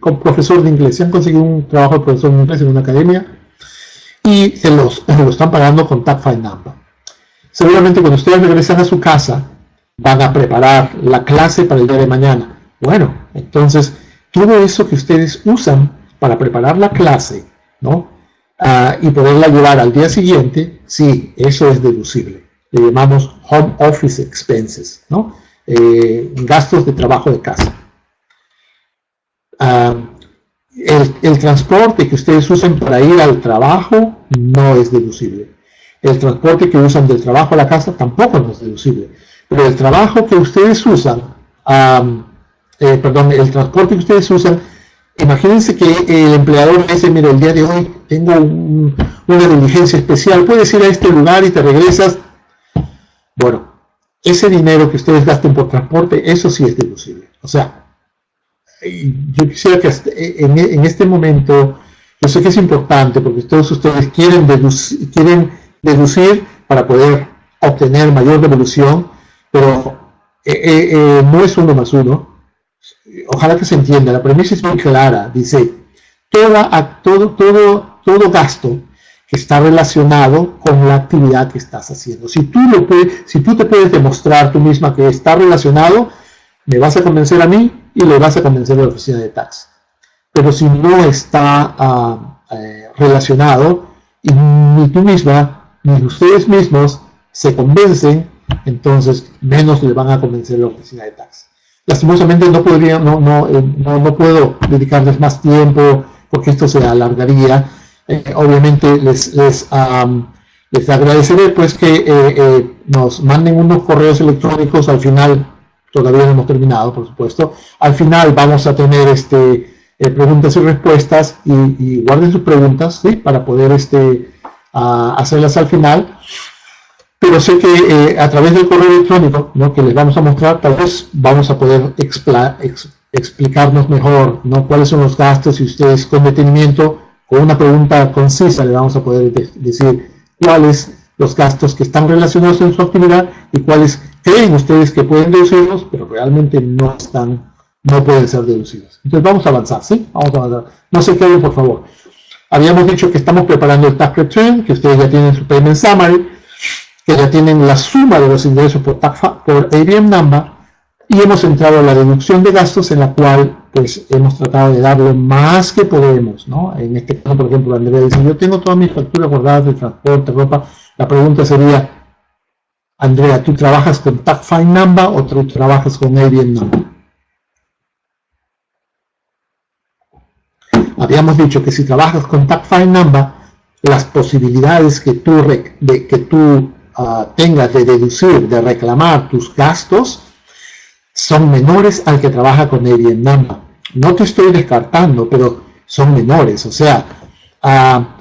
como profesor de inglés. Se han conseguido un trabajo de profesor de inglés en una academia y se los, lo están pagando con Tag File Number. Seguramente cuando ustedes regresan a su casa, van a preparar la clase para el día de mañana. Bueno, entonces todo eso que ustedes usan para preparar la clase, ¿no? Ah, y poderla llevar al día siguiente, sí, eso es deducible. Le llamamos home office expenses, ¿no? eh, gastos de trabajo de casa. Ah, el, transporte que ustedes usan para ir al trabajo no es deducible. El transporte que usan del trabajo a la casa tampoco no es deducible. Pero el trabajo que ustedes usan, eh, perdón, el transporte que ustedes usan, imagínense que el empleador dice, mira, el día de hoy tengo una diligencia especial, puedes ir a este lugar y te regresas. Bueno, ese dinero que ustedes gasten por transporte, eso sí es deducible. O sea, yo quisiera que en, este momento, yo sé que es importante porque todos ustedes quieren deducir, para poder obtener mayor devolución, pero eh, eh, eh, no es uno más uno. Ojalá que se entienda, la premisa es muy clara, dice, toda, todo, todo, todo gasto que está relacionado con la actividad que estás haciendo. Si tú, lo puedes, si tú te puedes demostrar tú misma que está relacionado, me vas a convencer a mí y le vas a convencer a la oficina de tax. Pero si no está ah, eh, relacionado y ni tú misma ni ustedes mismos se convencen, entonces menos le van a convencer a la oficina de tax. Lastimosamente no, podría, no, no, eh, no, puedo dedicarles más tiempo porque esto se alargaría. Eh, obviamente les, les, les agradeceré pues que nos manden unos correos electrónicos al final todavía no hemos terminado, por supuesto. Al final vamos a tener este, eh, preguntas y respuestas y, guarden sus preguntas ¿sí? para poder este, hacerlas al final. Pero sé que eh, a través del correo electrónico ¿no? que les vamos a mostrar, tal vez vamos a poder explicarnos mejor ¿no? cuáles son los gastos y ustedes con detenimiento, con una pregunta concisa, le vamos a poder decir cuáles los gastos que están relacionados en su actividad y cuáles creen ustedes que pueden deducirlos, pero realmente no están, no pueden ser deducidos. Entonces vamos a avanzar, ¿sí? Vamos a avanzar. No se queden, por favor. Habíamos dicho que estamos preparando el tax return, que ustedes ya tienen su payment summary, que ya tienen la suma de los ingresos por, por ABM number, y hemos entrado a la deducción de gastos en la cual pues hemos tratado de dar lo más que podemos, ¿no? En este caso, por ejemplo, Andrea dice, yo tengo todas mis facturas guardadas de transporte, ropa. La pregunta sería, Andrea, ¿tú trabajas con TagFine Number o tú trabajas con ABN Number? Habíamos dicho que si trabajas con TagFine Number, las posibilidades que tú, de, que tú ah, tengas de deducir, de reclamar tus gastos, son menores al que trabaja con ABN Number. No te estoy descartando, pero son menores. O sea, ah,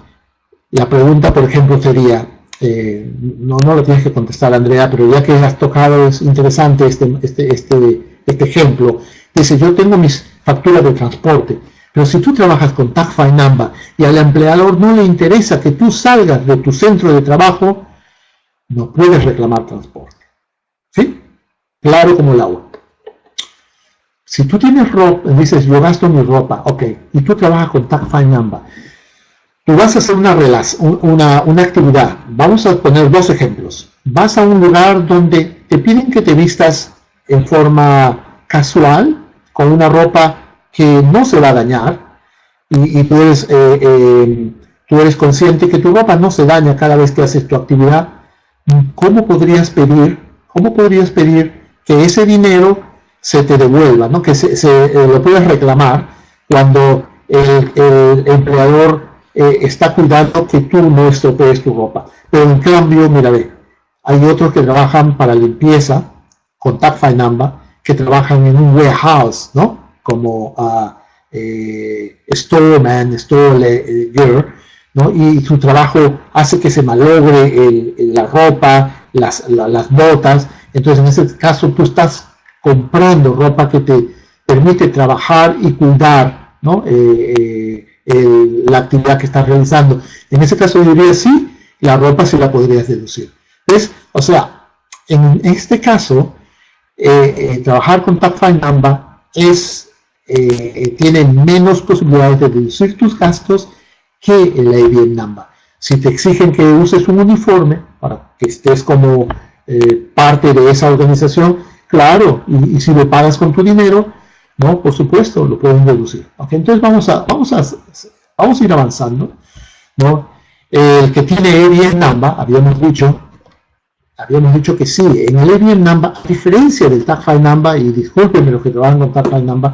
la pregunta, por ejemplo, sería, eh, no, no lo tienes que contestar Andrea, pero ya que has tocado es interesante este, este, este, este ejemplo. Dice, yo tengo mis facturas de transporte, pero si tú trabajas con TagFi Number y al empleador no le interesa que tú salgas de tu centro de trabajo, no puedes reclamar transporte. ¿Sí? Claro como el agua. Si tú tienes ropa, dices, yo gasto mi ropa, ok, y tú trabajas con Number, tú vas a hacer una, una, una actividad. Vamos a poner dos ejemplos. Vas a un lugar donde te piden que te vistas en forma casual, con una ropa que no se va a dañar, y, tú, eres, eh, eh, tú eres consciente que tu ropa no se daña cada vez que haces tu actividad. ¿Cómo podrías pedir, cómo podrías pedir que ese dinero se te devuelva, ¿no? que se, eh, lo puedas reclamar cuando el, el empleador eh, está cuidando que tú no estropees tu ropa. Pero en cambio, mira, ve, hay otros que trabajan para limpieza con Tag Number, que trabajan en un warehouse, ¿no? Como uh, eh, storeman, store eh, girl, ¿no? Y su trabajo hace que se malogre la ropa, las, las botas. Entonces, en ese caso, tú estás comprando ropa que te permite trabajar y cuidar, ¿no? Eh, la actividad que estás realizando. En ese caso diría sí, la ropa sí la podrías deducir. ¿Ves? O sea, en este caso, eh, eh, trabajar con TagFine Number es, eh, tiene menos posibilidades de deducir tus gastos que el ABM Number. Si te exigen que uses un uniforme para que estés como parte de esa organización, claro, y, y si lo pagas con tu dinero, ¿no? Por supuesto, lo pueden deducir. Entonces vamos a, vamos, a, vamos a ir avanzando. ¿no? El que tiene E10 Namba, habíamos dicho, habíamos dicho que sí. En el ABM Number, a diferencia del Tag File Number, y discúlpenme los que trabajan con Tag File Number,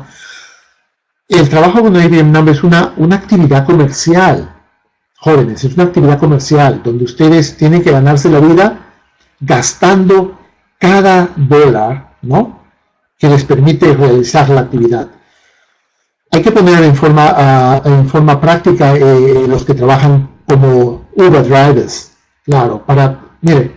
el trabajo con ABM Number es una, una actividad comercial, jóvenes, es una actividad comercial donde ustedes tienen que ganarse la vida gastando cada dólar, ¿no? Que les permite realizar la actividad. Hay que poner en forma, ah, en forma práctica eh, los que trabajan como Uber drivers, claro, para, mire,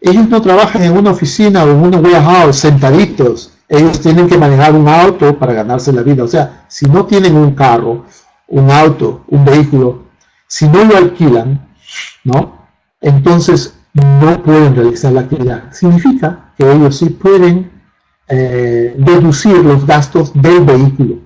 ellos no trabajan en una oficina o en una warehouse sentaditos, ellos tienen que manejar un auto para ganarse la vida, o sea, si no tienen un carro, un auto, un vehículo, si no lo alquilan, ¿no? Entonces no pueden realizar la actividad. Significa que ellos sí pueden eh, deducir los gastos del vehículo,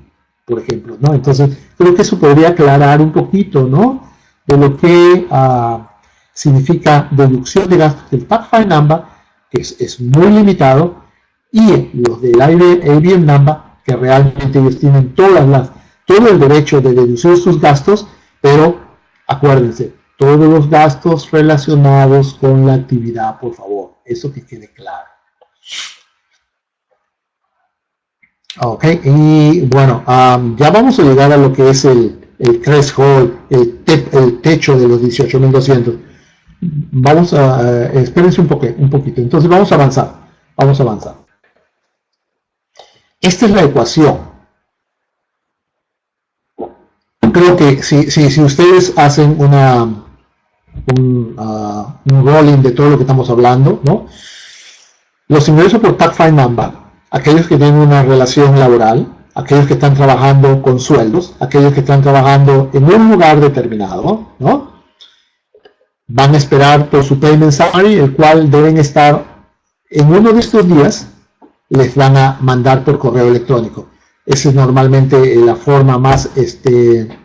por ejemplo, ¿no? Entonces, creo que eso podría aclarar un poquito, ¿no? De lo que ah, significa deducción de gastos del Pathfinder Number, que es, muy limitado, y los del ABM Number, que realmente ellos tienen todas las, todo el derecho de deducir sus gastos, pero acuérdense, todos los gastos relacionados con la actividad, por favor. Eso que quede claro. Ok, y bueno, ya vamos a llegar a lo que es el, el threshold, el, el techo de los 18.200. Vamos a, espérense un, poco, un poquito. Entonces vamos a avanzar, vamos a avanzar. Esta es la ecuación creo que si, si, si, ustedes hacen una, Uh, un, rolling de todo lo que estamos hablando, ¿no? Los ingresos por Find Number, aquellos que tienen una relación laboral, aquellos que están trabajando con sueldos, aquellos que están trabajando en un lugar determinado, ¿no? Van a esperar por su payment summary, el cual deben estar en uno de estos días, les van a mandar por correo electrónico. Esa es normalmente la forma más, este,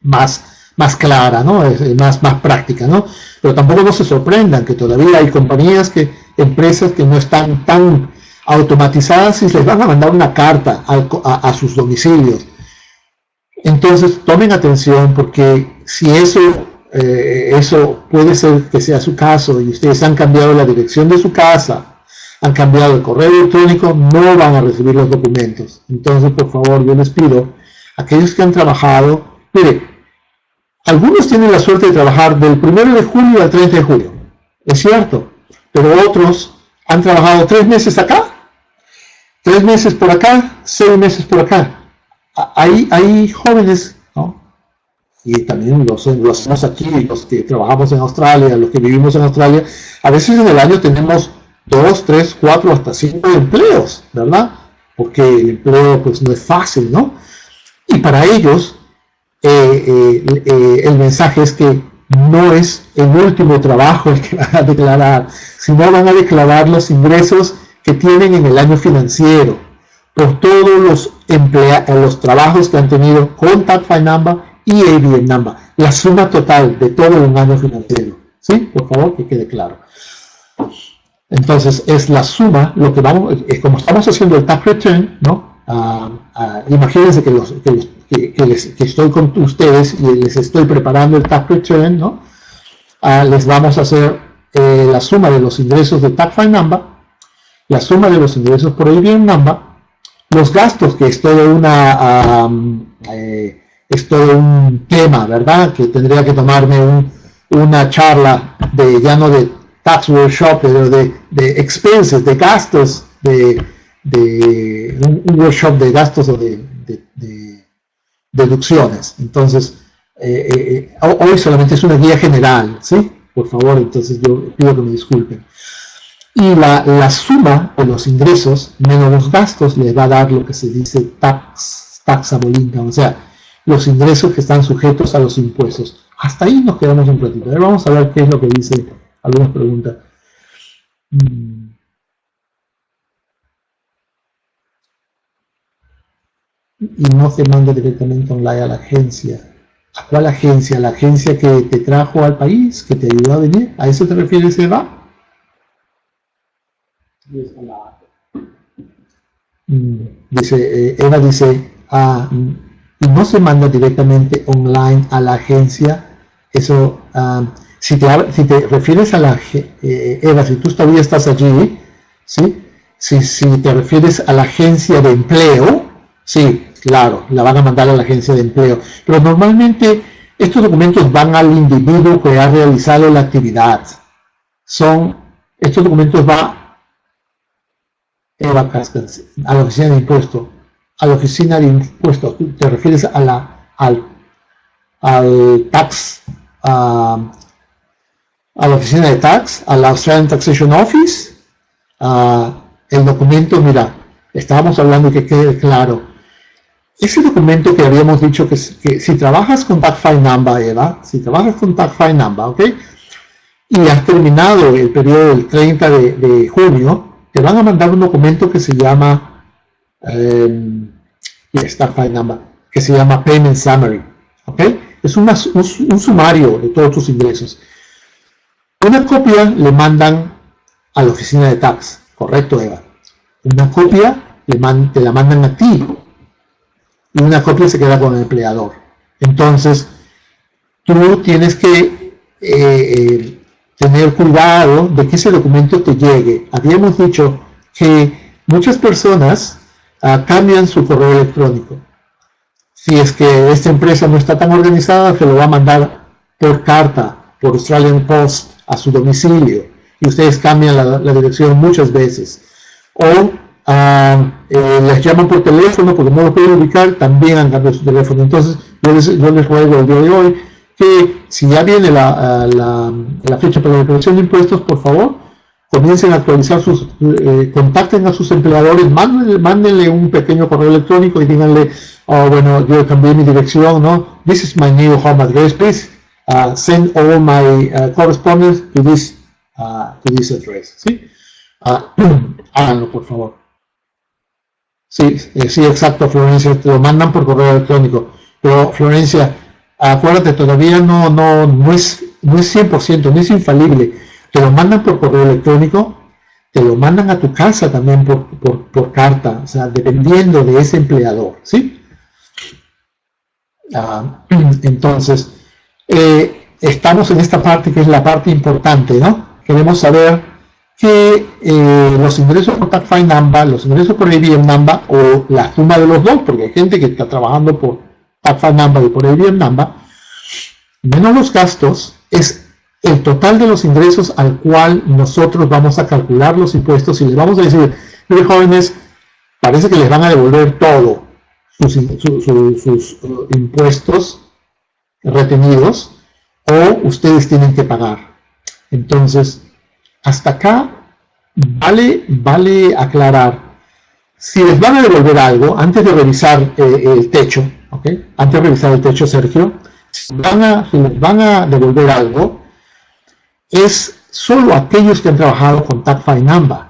más más clara, ¿no? Es más, más práctica, ¿no? Pero tampoco no se sorprendan que todavía hay compañías, que empresas que no están tan automatizadas y les van a mandar una carta a, sus domicilios. Entonces, tomen atención porque si eso, eh, eso puede ser que sea su caso y ustedes han cambiado la dirección de su casa, han cambiado el correo electrónico, no van a recibir los documentos. Entonces, por favor, yo les pido, aquellos que han trabajado, mire, algunos tienen la suerte de trabajar del 1 de julio al 30 de julio, es cierto, pero otros han trabajado tres meses acá, tres meses por acá, seis meses por acá. Hay, hay jóvenes, ¿no? y también los, los aquí, los que trabajamos en Australia, los que vivimos en Australia, a veces en el año tenemos dos, tres, cuatro, hasta cinco empleos, ¿verdad? Porque el empleo pues no es fácil, ¿no? Y para ellos eh, eh, eh, el mensaje es que no es el último trabajo el que van a declarar, sino van a declarar los ingresos que tienen en el año financiero por todos los, los trabajos que han tenido con TagFi Number y ABN Number, la suma total de todo un año financiero. ¿Sí? Por favor, que quede claro. Entonces, es la suma, lo que vamos, como estamos haciendo el tax return, ¿no? Ah, ah, imagínense que los, que los que, estoy con ustedes y les estoy preparando el tax return, ¿no? Ah, les vamos a hacer eh, la suma de los ingresos de tax file number, la suma de los ingresos por ABM number, los gastos, que es todo una eh, es todo un tema, ¿verdad? Que tendría que tomarme una charla de ya no de tax workshop, pero de, de expenses, de gastos, de, de un, workshop de gastos o de deducciones. Entonces, eh, eh, hoy solamente es una guía general, ¿sí? Por favor, entonces yo pido que me disculpen. Y la, la suma de los ingresos menos los gastos le va a dar lo que se dice tax, income, o sea, los ingresos que están sujetos a los impuestos. Hasta ahí nos quedamos un ratito. A ver, vamos a ver qué es lo que dice algunas preguntas. Mm. y no se manda directamente online a la agencia. ¿A cuál agencia? ¿La agencia que te trajo al país, que te ayudó a venir? ¿A eso te refieres, Eva? Mm, dice, eh, Eva dice, ah, y no se manda directamente online a la agencia. Eso, ah, Si te, si te refieres a la, eh, Eva, si tú todavía estás allí, ¿sí? Si, si te refieres a la agencia de empleo, sí, claro, la van a mandar a la agencia de empleo. Pero normalmente estos documentos van al individuo que ha realizado la actividad. Son, estos documentos van Eva Cascas, a la oficina de impuestos. A la oficina de impuestos, te refieres a la, al, al tax, a, a la oficina de tax, a la Australian Taxation Office, el documento, mira, estábamos hablando que quede claro, ese documento que habíamos dicho que, si trabajas con File Number, Eva, si trabajas con File Number, ¿ok? Y has terminado el periodo del 30 de, junio, te van a mandar un documento que se llama, eh, que se llama Payment Summary, ¿ok? Es un, un sumario de todos tus ingresos. Una copia le mandan a la oficina de tax, correcto Eva. Una copia te la mandan a ti y una copia se queda con el empleador. Entonces, tú tienes que eh, eh, tener cuidado de que ese documento te llegue. Habíamos dicho que muchas personas ah, cambian su correo electrónico. Si es que esta empresa no está tan organizada, se lo va a mandar por carta, por Australian Post, a su domicilio y ustedes cambian la, dirección muchas veces. O ah, eh, les llaman por teléfono porque no lo pueden ubicar, también han cambiado su teléfono. Entonces, yo les, yo les ruego el día de hoy si ya viene la, la, fecha para la declaración de impuestos, por favor, comiencen a actualizar sus, eh, contacten a sus empleadores, mándenle, mándenle, un pequeño correo electrónico y díganle, oh, bueno, yo cambié mi dirección, ¿no? This is my new home address, please Uh, send all my uh, correspondence to this, uh, to this address. ¿sí? *clears throat* háganlo, por favor. Sí, eh, sí, exacto, Florencia, te lo mandan por correo electrónico. Pero, Florencia, acuérdate, todavía no, no, no, es, no es 100%, no es infalible. Te lo mandan por correo electrónico, te lo mandan a tu casa también por, por, carta, o sea, dependiendo de ese empleador, ¿sí? *clears throat* entonces, eh, estamos en esta parte que es la parte importante, ¿no? Queremos saber que eh, los ingresos por TACFI NAMBA, los ingresos por ABM NAMBA o la suma de los dos, porque hay gente que está trabajando por TACFI NAMBA y por ABM NAMBA, menos los gastos, es el total de los ingresos al cual nosotros vamos a calcular los impuestos y les vamos a decir, mire jóvenes, parece que les van a devolver todo, sus, sus uh, impuestos retenidos o ustedes tienen que pagar. Entonces, hasta acá vale, vale aclarar. Si les van a devolver algo, antes de revisar eh, el techo, ¿ok? Antes de revisar el techo, Sergio, si, van a, les van a devolver algo, es solo aquellos que han trabajado con TACFI NAMBA.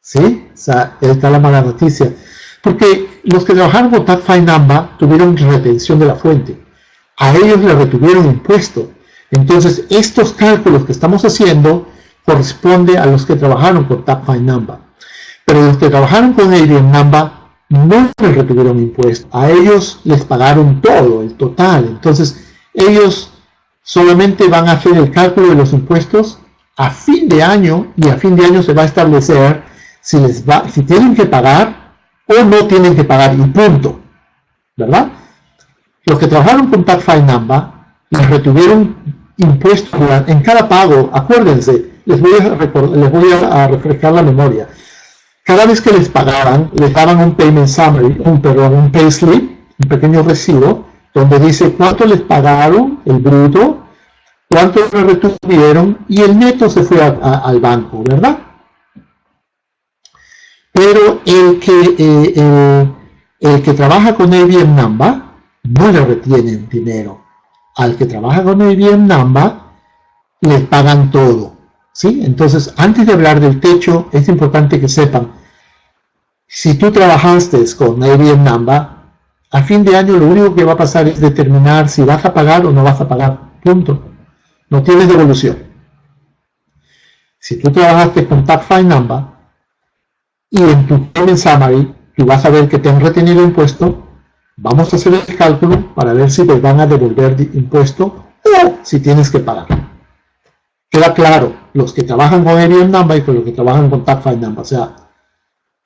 ¿Sí? O sea, esta es la mala noticia. Porque los que trabajaron con TACFI NAMBA tuvieron retención de la fuente a ellos le retuvieron impuesto. Entonces, estos cálculos que estamos haciendo corresponde a los que trabajaron con TAPFI Number. Pero los que trabajaron con ABM Number no les retuvieron impuesto. A ellos les pagaron todo, el total. Entonces, ellos solamente van a hacer el cálculo de los impuestos a fin de año y a fin de año se va a establecer si, les va, si tienen que pagar o no tienen que pagar y punto. ¿Verdad? Los que trabajaron con TACFI NAMBA les retuvieron impuestos en cada pago. Acuérdense, a les voy a, refrescar la memoria. Cada vez que les pagaban, les daban un payment summary, un, perdón, un pay slip, un pequeño recibo, donde dice cuánto les pagaron, el bruto, cuánto les retuvieron y el neto se fue al banco, ¿verdad? Pero el que, eh, el, que trabaja con ABM NAMBA no le retienen dinero. Al que trabaja con IBM Namba, le pagan todo. ¿Sí? Entonces, antes de hablar del techo, es importante que sepan, si tú trabajaste con IBM Namba, a fin de año lo único que va a pasar es determinar si vas a pagar o no vas a pagar. Punto. No tienes devolución. Si tú trabajaste con TACFI Namba y en tu payment summary tú vas a ver que te han retenido impuesto, Vamos a hacer el cálculo para ver si les van a devolver impuesto o si tienes que pagar. Queda claro, los que trabajan con ABM Number y con los que trabajan con TagFile Number. O sea,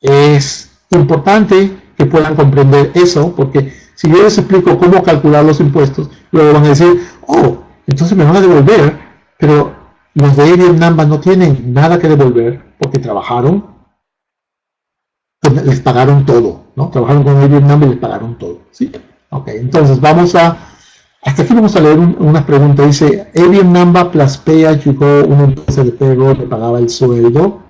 es importante que puedan comprender eso, porque si yo les explico cómo calcular los impuestos, luego van a decir, oh, entonces me van a devolver, pero los de ABM Number no tienen nada que devolver porque trabajaron, les pagaron todo, ¿no? Trabajaron con ABM Number y les pagaron todo, ¿sí? Entonces vamos a, hasta aquí vamos a leer unas preguntas. Dice, ABM Number plus Pay llegó una empresa de payroll que pagaba el sueldo.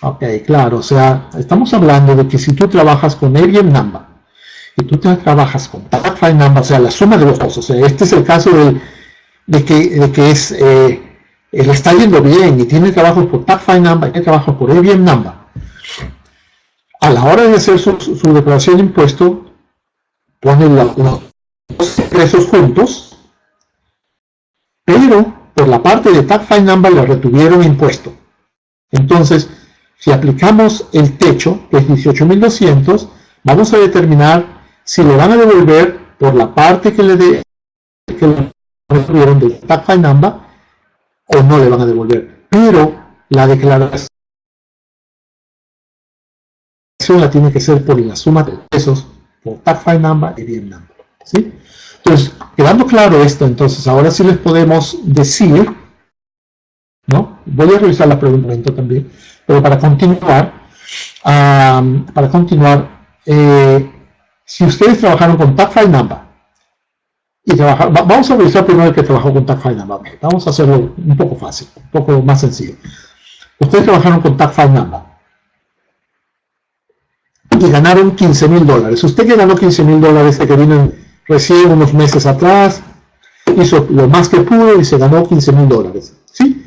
Ok, claro, o sea, estamos hablando de que si tú trabajas con ABM Number y tú trabajas con TagFile Number, o sea, la suma de los dos, o sea, este es el caso de, que, que es, eh, le está yendo bien y tiene trabajo por TagFile Number y tiene trabajo por ABM Number. A la hora de hacer su, declaración de impuesto, ponen los dos ingresos juntos, pero por la parte de TagFile Number le retuvieron impuesto. Entonces, si aplicamos el techo, que es 18.200, vamos a determinar si le van a devolver por la parte que le, de, que le retuvieron del tax number o no le van a devolver. Pero la declaración la tiene que ser por la suma de pesos y bien number. ¿sí? Entonces, quedando claro esto, entonces ahora sí les podemos decir, ¿no? Voy a revisar la pregunta también pero para continuar, para continuar, eh, si ustedes trabajaron con Number, y trabajar, vamos a revisar primero que trabajó con Number, vamos a hacerlo un poco fácil, un poco más sencillo. Ustedes trabajaron con Number y ganaron 15 mil dólares. Usted que ganó 15 mil dólares que vino recién unos meses atrás, hizo lo más que pudo y se ganó 15 mil dólares. ¿sí?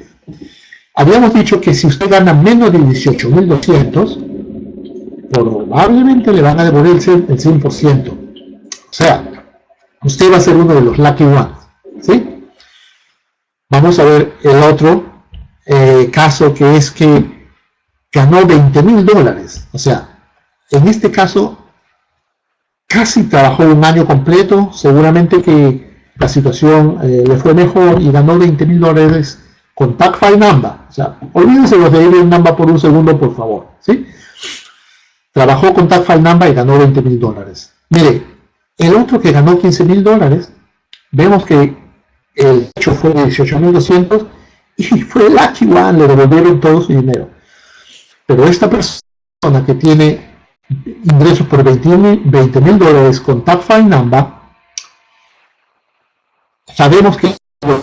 Habíamos dicho que si usted gana menos de 18.200, probablemente le van a devolver el 100%. O sea, usted va a ser uno de los lucky ones. ¿sí? Vamos a ver el otro eh, caso que es que ganó 20 mil dólares. O sea, en este caso casi trabajó un año completo, seguramente que la situación eh, le fue mejor y ganó 20 mil dólares con TagFile Number. O sea, olvídense los de ABM Number por un segundo, por favor. ¿sí? Trabajó con TagFile Number y ganó 20 mil dólares. Mire, el otro que ganó 15 mil dólares, vemos que el hecho fue de 18.200 y *laughs* fue Lucky One, le devolvieron todo su dinero. Pero esta persona que tiene ingresos por 20 mil dólares con TagFile Number, sabemos que los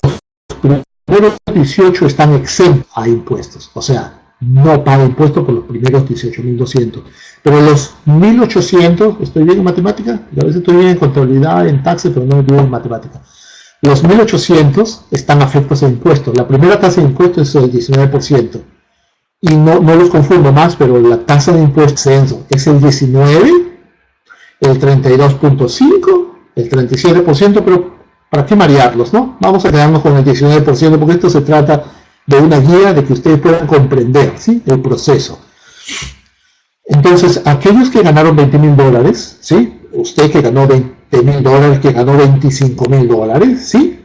primeros 18 están exentos a impuestos, o sea, no paga impuestos por los primeros 18.200. Pero los 1.800, ¿estoy bien en matemática? A veces estoy bien en contabilidad, en taxes, pero no bien en matemática. Los 1.800 están afectos a impuestos. La primera tasa de impuestos es el 19%. Y no, los confundo más, pero la tasa de impuestos es el 19, el 32.5, el 37%, pero ¿Para qué marearlos, no? Vamos a quedarnos con el 19% porque esto se trata de una guía de que ustedes puedan comprender ¿sí? el proceso. Entonces, aquellos que ganaron 20 mil dólares, ¿sí? usted que ganó 20 mil dólares, que ganó 25 mil dólares, ¿sí?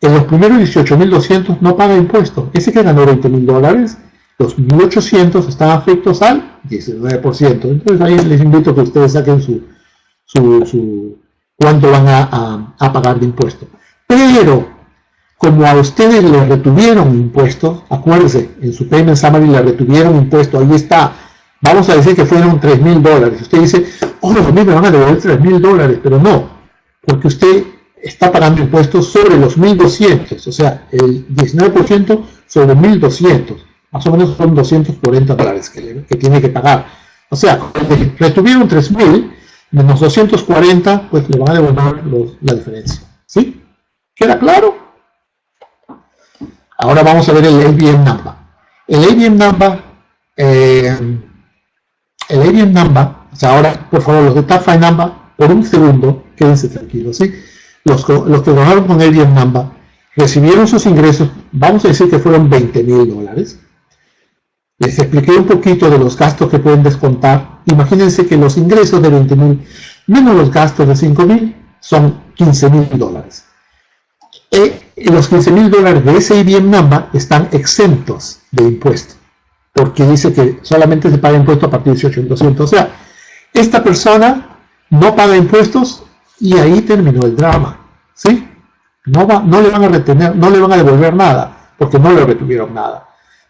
en los primeros 18.200 no paga impuesto. Ese que ganó 20 mil dólares, los 1.800 están afectos al 19%. Entonces ahí les invito a que ustedes saquen su, su cuánto van a, pagar de impuestos. Pero, como a ustedes le retuvieron impuestos, acuérdense, en su payment summary le retuvieron impuestos, ahí está, vamos a decir que fueron 3 mil dólares. Usted dice, oh, a mí me van a devolver 3 mil dólares, pero no, porque usted está pagando impuestos sobre los 1.200, o sea, el 19% sobre 1.200, más o menos son 240 dólares que, que tiene que pagar. O sea, retuvieron 3.000, menos 240, pues le van a devolver la diferencia. ¿Sí? ¿Queda claro? Ahora vamos a ver el ABM number. El ABM number, eh, el ABM number, o sea, ahora, por favor, los de TAFI number, por un segundo, quédense tranquilos, ¿sí? Los, los que trabajaron con ABM number recibieron sus ingresos, vamos a decir que fueron 20 mil dólares, les expliqué un poquito de los gastos que pueden descontar. Imagínense que los ingresos de 20 mil menos los gastos de 5 mil son 15 mil dólares. Eh, y los 15 mil dólares de ese IBM number están exentos de impuesto, porque dice que solamente se paga impuesto a partir de 18.200. O sea, esta persona no paga impuestos y ahí terminó el drama. ¿sí? No le van a retener, no le van a devolver nada, porque no le retuvieron nada.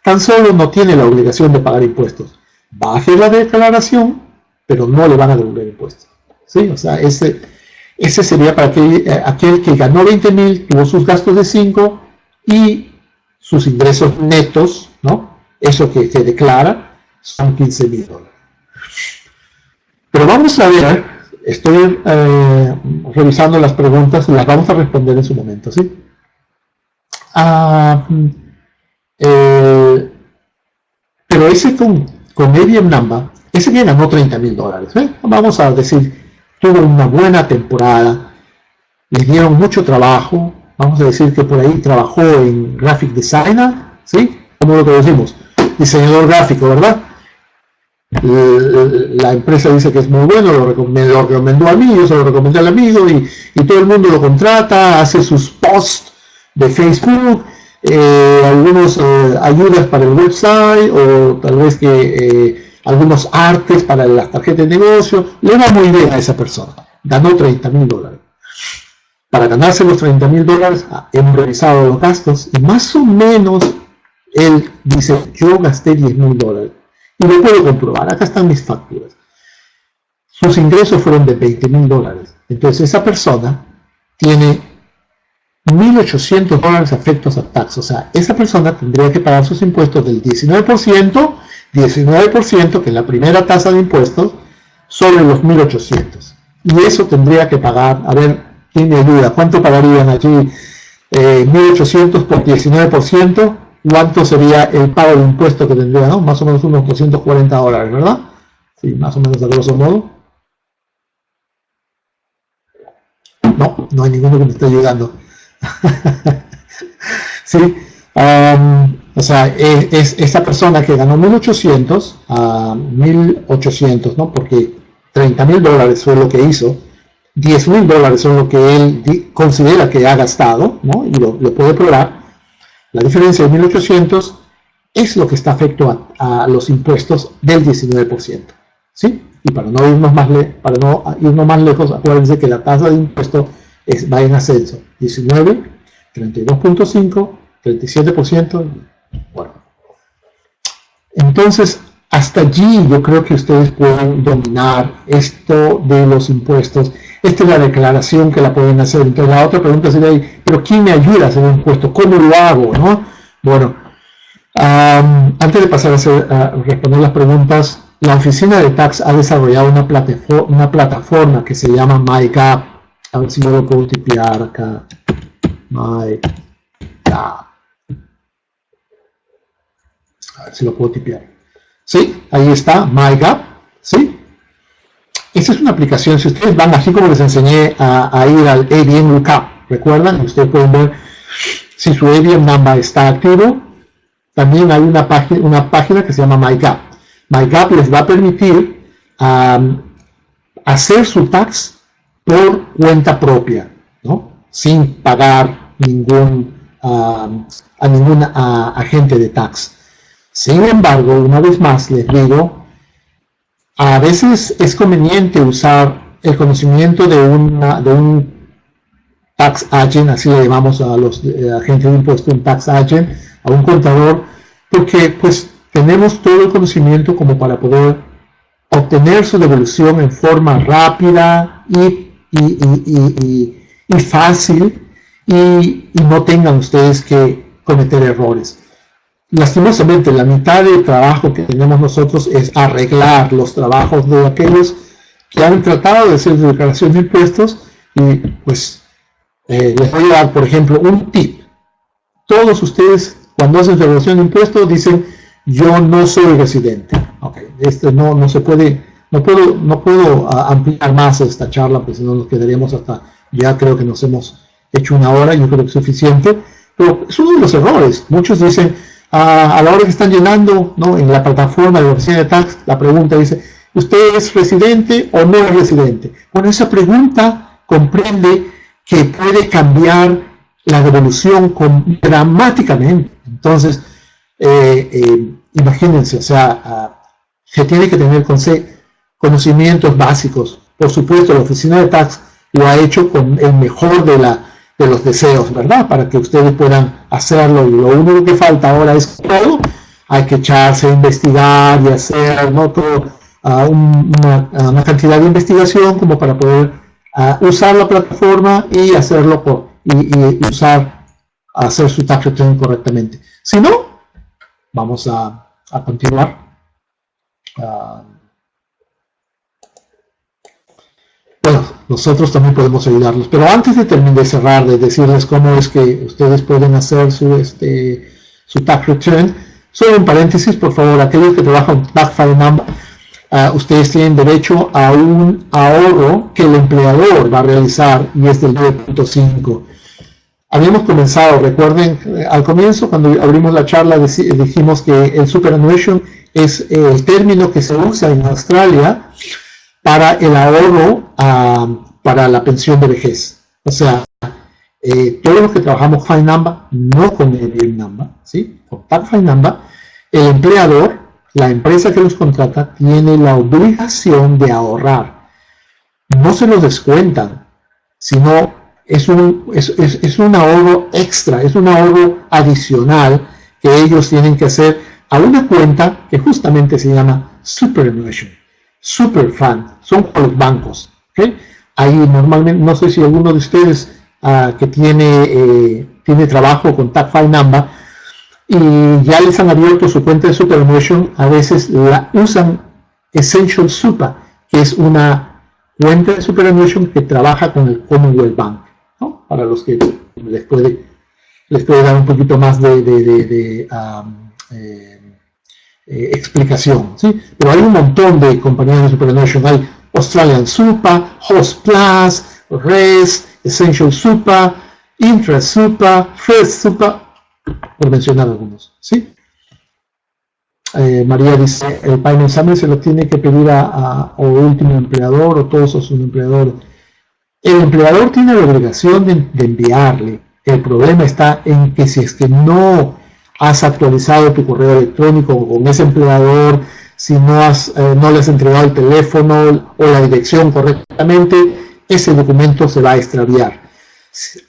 Tan solo no tiene la obligación de pagar impuestos. Baje la declaración, pero no le van a devolver impuestos. ¿sí? O sea, ese ese sería para aquel, eh, aquel que ganó 20 mil, tuvo sus gastos de 5 y sus ingresos netos, ¿no? Eso que se declara, son 15 mil dólares. Pero vamos a ver, estoy eh, revisando las preguntas las vamos a responder en su momento, ¿sí? Ah, eh, pero ese con, con ABM Namba, ese que ganó 30 mil dólares, Vamos a decir tuvo una buena temporada, le dieron mucho trabajo, vamos a decir que por ahí trabajó en graphic designer, ¿sí? Como lo decimos, diseñador gráfico, ¿verdad? La empresa dice que es muy bueno, lo recomendó, a mí, yo se lo recomendé al amigo y, todo el mundo lo contrata, hace sus posts de Facebook, eh, algunos eh, ayudas para el website o tal vez que eh, algunos artes para las tarjetas de negocio, le va muy bien a esa persona. Ganó 30 mil dólares. Para ganarse los 30 mil dólares, ah, hemos revisado los gastos y más o menos él dice, yo gasté 10 mil dólares. Y lo puedo comprobar, acá están mis facturas. Sus ingresos fueron de 20 mil dólares. Entonces esa persona tiene 1.800 dólares afectos a tax. O sea, esa persona tendría que pagar sus impuestos del 19% 19%, que es la primera tasa de impuestos, sobre los 1.800. Y eso tendría que pagar, a ver, ¿quién me ayuda? ¿Cuánto pagarían? Eh, 1.800 por 19%, ¿cuánto sería el pago de impuesto que tendría? ¿no? Más o menos unos 240 dólares, ¿verdad? Sí, más o menos a grosso modo. No, no hay ninguno que me esté ayudando. *laughs* sí, o sea, es, esta persona que ganó 1.800 a 1.800, ¿no? Porque 30 mil dólares fue lo que hizo, 10 mil dólares son lo que él considera que ha gastado, ¿no? Y lo, puede probar. La diferencia de 1.800 es lo que está afecto a, los impuestos del 19%, ¿sí? Y para no irnos más, para no irnos más lejos, acuérdense que la tasa de impuesto es, va en ascenso, 19, 32.5, 37%. Bueno. Entonces, hasta allí yo creo que ustedes pueden dominar esto de los impuestos. Esta es la declaración que la pueden hacer. Entonces la otra pregunta sería, ¿pero quién me ayuda a hacer un impuesto? ¿Cómo lo hago? ¿no? Bueno, antes de pasar a, responder las preguntas, la oficina de tax ha desarrollado una, plataforma, una plataforma que se llama MyGap. A ver si yo lo puedo tipear acá. MyGap. A ver si lo puedo tipear. Sí, ahí está, MyGap. Sí. Esta es una aplicación, si ustedes van así como les enseñé a, ir al ABM Lookup, recuerdan, ustedes pueden ver si su ABM number está activo. También hay una, página, una página que se llama MyGap. MyGap les va a permitir hacer su tax por cuenta propia, ¿no? sin pagar ningún, a ningún agente de tax. Sin embargo, una vez más les digo, a veces es conveniente usar el conocimiento de, una, de un tax agent, así le llamamos a los agentes de impuestos, un tax agent, a un contador, porque pues tenemos todo el conocimiento como para poder obtener su devolución en forma rápida y, y fácil y no tengan ustedes que cometer errores. Lastimosamente, la mitad del trabajo que tenemos nosotros es arreglar los trabajos de aquellos que han tratado de hacer declaración de impuestos y pues eh, les voy a dar, por ejemplo, un tip. Todos ustedes cuando hacen declaración de impuestos dicen yo no soy residente. Ok, este no, no se puede, no puedo, no puedo ah, ampliar más esta charla, pues si no nos quedaríamos hasta, ya creo que nos hemos hecho una hora, yo creo que es suficiente, pero es uno de los errores. Muchos dicen, a, la hora que están llenando ¿no? en la plataforma de la oficina de tax, la pregunta dice, ¿usted es residente o no es residente? Bueno, esa pregunta comprende que puede cambiar la devolución dramáticamente. Entonces, eh, eh, imagínense, o sea, ah, se tiene que tener conocimientos básicos. Por supuesto, la oficina de tax lo ha hecho con el mejor de, la, de los deseos, ¿verdad? Para que ustedes puedan hacerlo. Y lo único que falta ahora es todo. Hay que echarse a investigar y hacer ¿no? una, cantidad de investigación como para poder usar la plataforma y hacerlo por, y, usar, hacer su tax return correctamente. Si no, vamos a, continuar. Ah, bueno, nosotros también podemos ayudarlos, pero antes de terminar de cerrar, de decirles cómo es que ustedes pueden hacer su, este, su tax return, solo un paréntesis, por favor, aquellos que trabajan tax file number, uh, ustedes tienen derecho a un ahorro que el empleador va a realizar y es del 9.5. Habíamos comenzado, recuerden, eh, al comienzo cuando abrimos la charla dijimos que el superannuation es el término que se usa en Australia para el ahorro uh, para la pensión de vejez. O sea, eh, todos los que trabajamos Fine Number, no con el Number, ¿sí? con Number, el empleador la empresa que los contrata tiene la obligación de ahorrar. No se los descuentan, sino es un, es, un ahorro extra, es un ahorro adicional que ellos tienen que hacer a una cuenta que justamente se llama Superannuation, Super Fund, son para los bancos. Ahí normalmente, no sé si alguno de ustedes ah, que tiene, eh, tiene trabajo con File Number, y ya les han abierto su cuenta de Superannuation, a veces la usan Essential Super, que es una cuenta de Superannuation que trabaja con el Commonwealth Bank, ¿no? para los que les puede, les puede dar un poquito más de, de, um, eh, eh, explicación. ¿sí? Pero hay un montón de compañías de Superannuation, hay Australian Super, Host Plus, REST, Essential Super, Intra Super, First Super, por mencionar algunos. ¿sí? Eh, María dice, el payment examen se lo tiene que pedir a, o último empleador o todos sus empleadores. El empleador tiene la obligación de, enviarle. El problema está en que si es que no has actualizado tu correo electrónico con ese empleador, si no, has, eh, no le has entregado el teléfono o la dirección correctamente, ese documento se va a extraviar.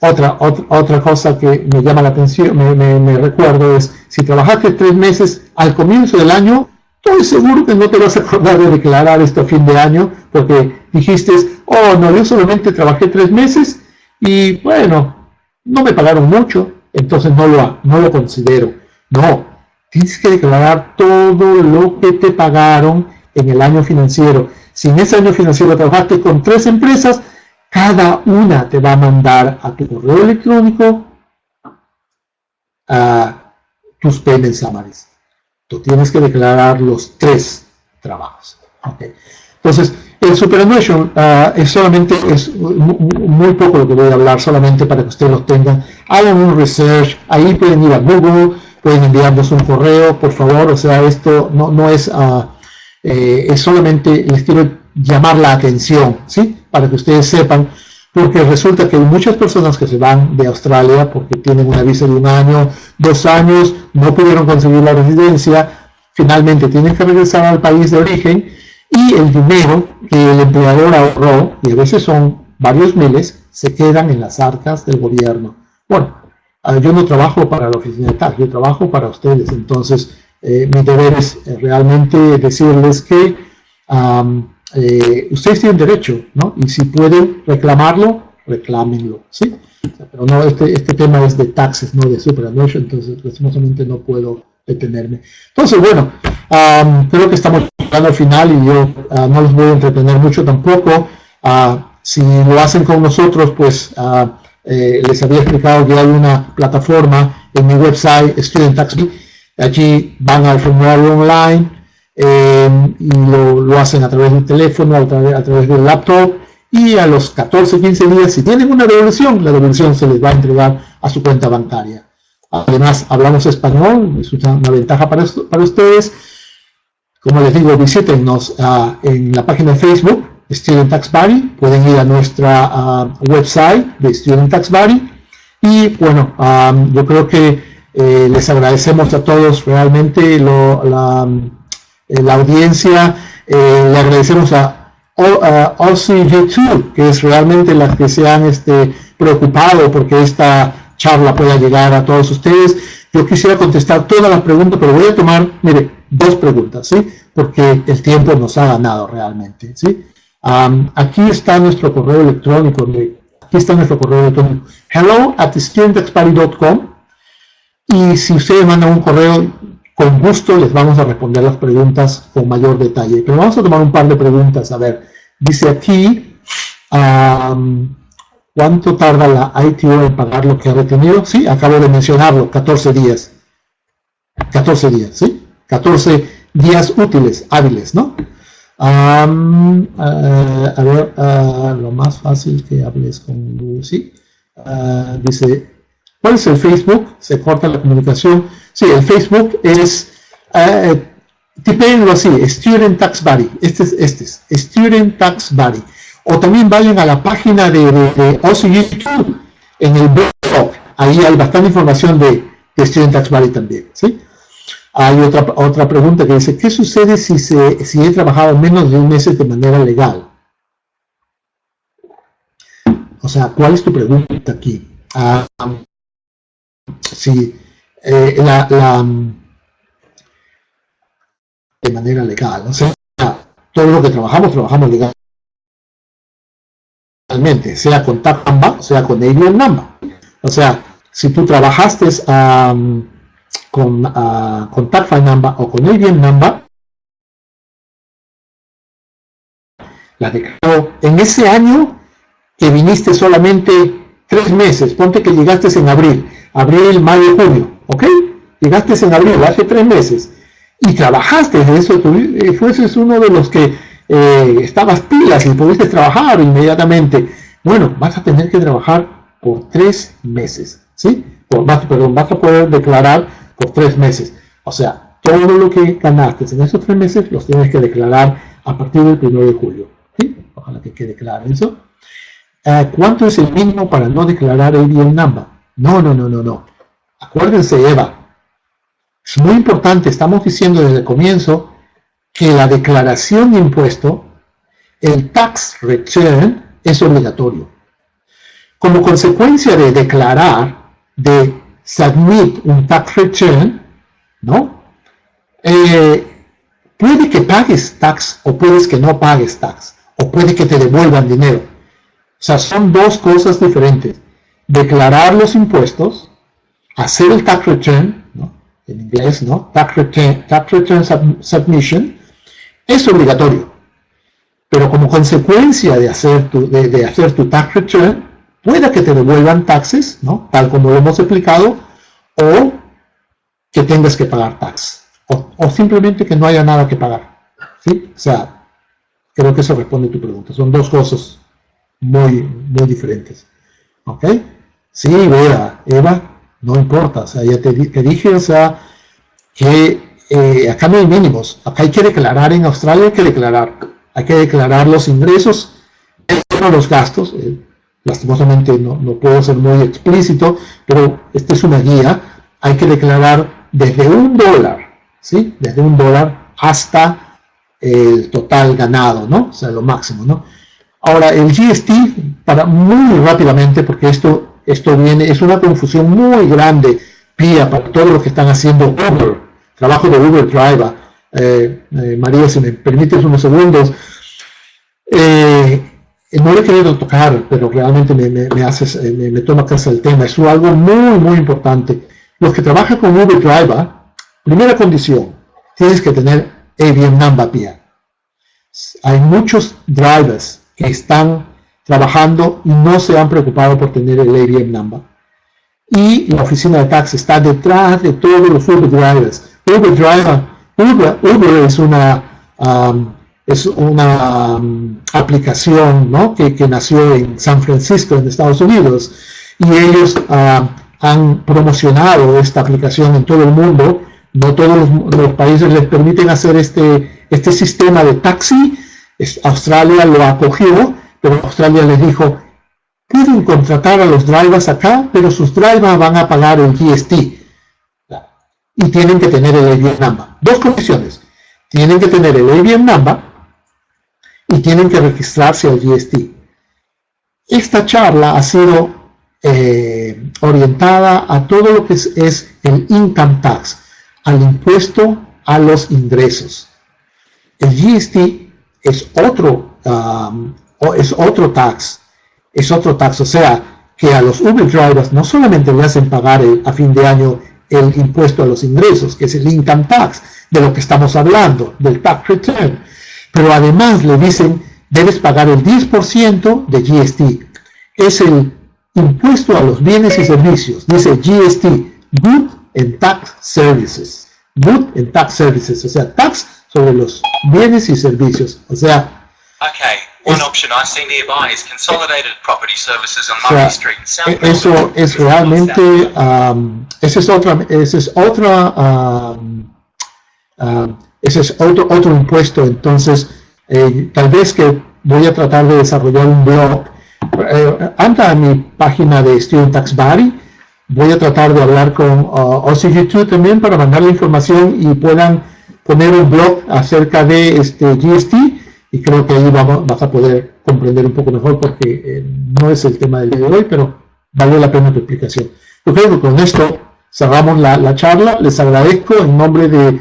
Otra, otra, cosa que me llama la atención, me, recuerdo es, si trabajaste tres meses al comienzo del año, estoy seguro que no te vas a acordar de declarar esto a fin de año, porque dijiste, oh, no, yo solamente trabajé tres meses y bueno, no me pagaron mucho, entonces no lo, no lo considero. No, tienes que declarar todo lo que te pagaron en el año financiero. Si en ese año financiero trabajaste con tres empresas, cada una te va a mandar a tu correo electrónico a tus payment summaries. Tú tienes que declarar los tres trabajos. Entonces, el superannuation uh, es solamente, es muy, poco lo que voy a hablar, solamente para que ustedes lo tengan. Hagan un research, ahí pueden ir a Google, pueden enviarnos un correo, por favor, o sea, esto no, no es, uh, es solamente, les quiero llamar la atención, ¿sí? Para que ustedes sepan, porque resulta que hay muchas personas que se van de Australia porque tienen una visa de un año, dos años, no pudieron conseguir la residencia, finalmente tienen que regresar al país de origen y el dinero que el empleador ahorró, y a veces son varios miles, se quedan en las arcas del gobierno. Bueno, ah, yo no trabajo para la oficina de TAC, yo trabajo para ustedes, entonces eh, mi deber es eh, realmente decirles que eh, ustedes tienen derecho, ¿no? Y si pueden reclamarlo, reclámenlo, ¿sí? pero no, este, este tema es de taxes, no de superannuation, entonces lastimosamente no puedo detenerme. Entonces, bueno, creo que estamos llegando al final y yo ah, no los voy a entretener mucho tampoco. Ah, si lo hacen con nosotros, pues ah, eh, les había explicado que hay una plataforma en mi website, Student Tax Allí van al formulario online, Em, y lo, hacen a través del teléfono, a través, a través del laptop, y a los 14 15 días, si tienen una devolución, la devolución se les va a entregar a su cuenta bancaria. Además, hablamos español, es una, ventaja para, para ustedes. Como les digo, visítenos ah, en la página de Facebook, Student Tax Buddy, pueden ir a nuestra ah, website de Student Tax Buddy y bueno, yo creo que eh, les agradecemos a todos realmente la, eh, la, audiencia, eh, le agradecemos a, a OCG2, que es realmente las que se han este, preocupado porque esta charla pueda llegar a todos ustedes. Yo quisiera contestar todas las preguntas, pero voy a tomar, mire, dos preguntas, ¿sí? Porque el tiempo nos ha ganado realmente, ¿sí? Aquí está nuestro correo electrónico, aquí está nuestro correo electrónico, hello at studentexparty.com y si ustedes mandan un correo, con gusto les vamos a responder las preguntas con mayor detalle. Pero vamos a tomar un par de preguntas. A ver, dice aquí, ¿cuánto tarda la ITO en pagar lo que ha retenido? Sí, acabo de mencionarlo, 14 días. 14 días, ¿sí? 14 días útiles, hábiles, ¿no? A ver, lo más fácil que hables con Lucy. Ah, dice, ¿cuál es el Facebook? Se corta la comunicación. Sí, el Facebook es, uh, tipéenlo así, Student Tax Buddy. Este es, este es, Student Tax Buddy. O también vayan a la página de, de, YouTube, en el blog. Ahí hay bastante información de, de Student Tax Buddy también, ¿sí? Hay otra, otra pregunta que dice, ¿qué sucede si, se, si he trabajado menos de un mes de manera legal? O sea, ¿cuál es tu pregunta aquí? Ah, si eh, la, la, de manera legal, o sea, todo lo que trabajamos, trabajamos legalmente, sea con TAP sea con ABM Namba. O sea, si tú trabajaste um, con, uh, con o con ABM Number, la declaró en ese año que viniste solamente tres meses, ponte que llegaste en abril, abril, mayo, junio, ¿ok? Llegaste en abril, hace tres meses, y trabajaste en eso, tú eh, fueses uno de los que eh, estabas pilas y pudiste trabajar inmediatamente, bueno, vas a tener que trabajar por tres meses, ¿sí? perdón, vas a poder declarar por tres meses. O sea, todo lo que ganaste en esos tres meses los tienes que declarar a partir del 1 de julio. ¿sí? Ojalá que quede claro eso. Eh, ¿Cuánto es el mínimo para no declarar el number? No, no, no, no, no. Acuérdense, Eva. Es muy importante, estamos diciendo desde el comienzo que la declaración de impuesto, el tax return, es obligatorio. Como consecuencia de declarar, de submit un tax return, ¿no? Eh, puede que pagues tax o puedes que no pagues tax, o puede que te devuelvan dinero. O sea, son dos cosas diferentes. Declarar los impuestos, hacer el tax return, ¿no? en inglés, ¿no? Tax return, tax return submission, es obligatorio. Pero como consecuencia de hacer tu, de, de hacer tu tax return, pueda que te devuelvan taxes, ¿no? Tal como lo hemos explicado, o que tengas que pagar tax, o, simplemente que no haya nada que pagar, ¿sí? O sea, creo que eso responde a tu pregunta. Son dos cosas muy, muy diferentes, ¿ok? Sí, Eva, Eva, no importa, o sea, ya te, dije, o sea, que eh, acá no hay mínimos, acá hay que declarar en Australia, hay que declarar, hay que declarar los ingresos, los gastos, eh, lastimosamente no, no, puedo ser muy explícito, pero esta es una guía, hay que declarar desde un dólar, ¿sí? Desde un dólar hasta el total ganado, ¿no? O sea, lo máximo, ¿no? Ahora, el GST, para muy rápidamente, porque esto, esto viene, es una confusión muy grande, pía, para todos los que están haciendo Uber, trabajo de Uber Driver. Eh, eh, María, si me permites unos segundos, eh, no le he querido tocar, pero realmente me, eh, me, me, toma casa el tema. Es algo muy, muy importante. Los que trabajan con Uber Driver, primera condición, tienes que tener ABM number PIA. Hay muchos drivers que están trabajando y no se han preocupado por tener el ABM number. Y la oficina de tax está detrás de todos los Uber drivers. Uber Driver, Uber, es una um, es una um, aplicación ¿no? que, que, nació en San Francisco, en Estados Unidos, y ellos uh, han promocionado esta aplicación en todo el mundo. No todos los, países les permiten hacer este, este sistema de taxi, Australia lo acogió, pero Australia les dijo, pueden contratar a los drivers acá, pero sus drivers van a pagar el GST. Y tienen que tener el ABM number. Dos condiciones. Tienen que tener el ABM number y tienen que registrarse al GST. Esta charla ha sido eh, orientada a todo lo que es, el income tax, al impuesto a los ingresos. El GST es otro, um, es otro tax es otro tax. O sea, que a los Uber drivers no solamente le hacen pagar a fin de año el impuesto a los ingresos, que es el income tax, de lo que estamos hablando, del tax return, pero además le dicen, debes pagar el 10% de GST. Es el impuesto a los bienes y servicios, dice GST, Good and Tax Services. Good and Tax Services, o sea, tax sobre los bienes y servicios. O sea, okay. One option I see nearby is consolidated property services on Murray Street in South e-, Eso es realmente, um, esa es otra, esa es otra, um, um, ese es otro, otro impuesto. Entonces, eh, tal vez que voy a tratar de desarrollar un blog. Eh, anda a mi página de Student Tax Body. Voy a tratar de hablar con uh, YouTube también para mandar la información y puedan poner un blog acerca de este GST y creo que ahí vamos, vas a poder comprender un poco mejor porque eh, no es el tema del día de hoy, pero vale la pena tu explicación. Yo creo que con esto cerramos la, charla. Les agradezco en nombre de,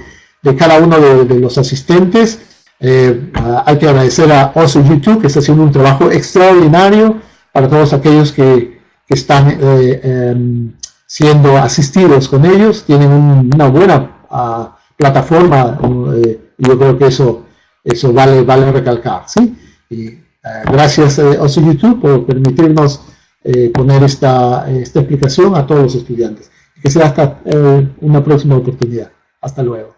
cada uno de, los asistentes. Eh, hay que agradecer a OSO YouTube que está haciendo un trabajo extraordinario para todos aquellos que, están eh, em, siendo asistidos con ellos. Tienen una buena ah, plataforma. yo creo que eso eso vale, vale recalcar, ¿sí? Y, eh, gracias a eh, YouTube por permitirnos eh, poner esta, esta explicación a todos los estudiantes. Que sea hasta una próxima oportunidad. Hasta luego.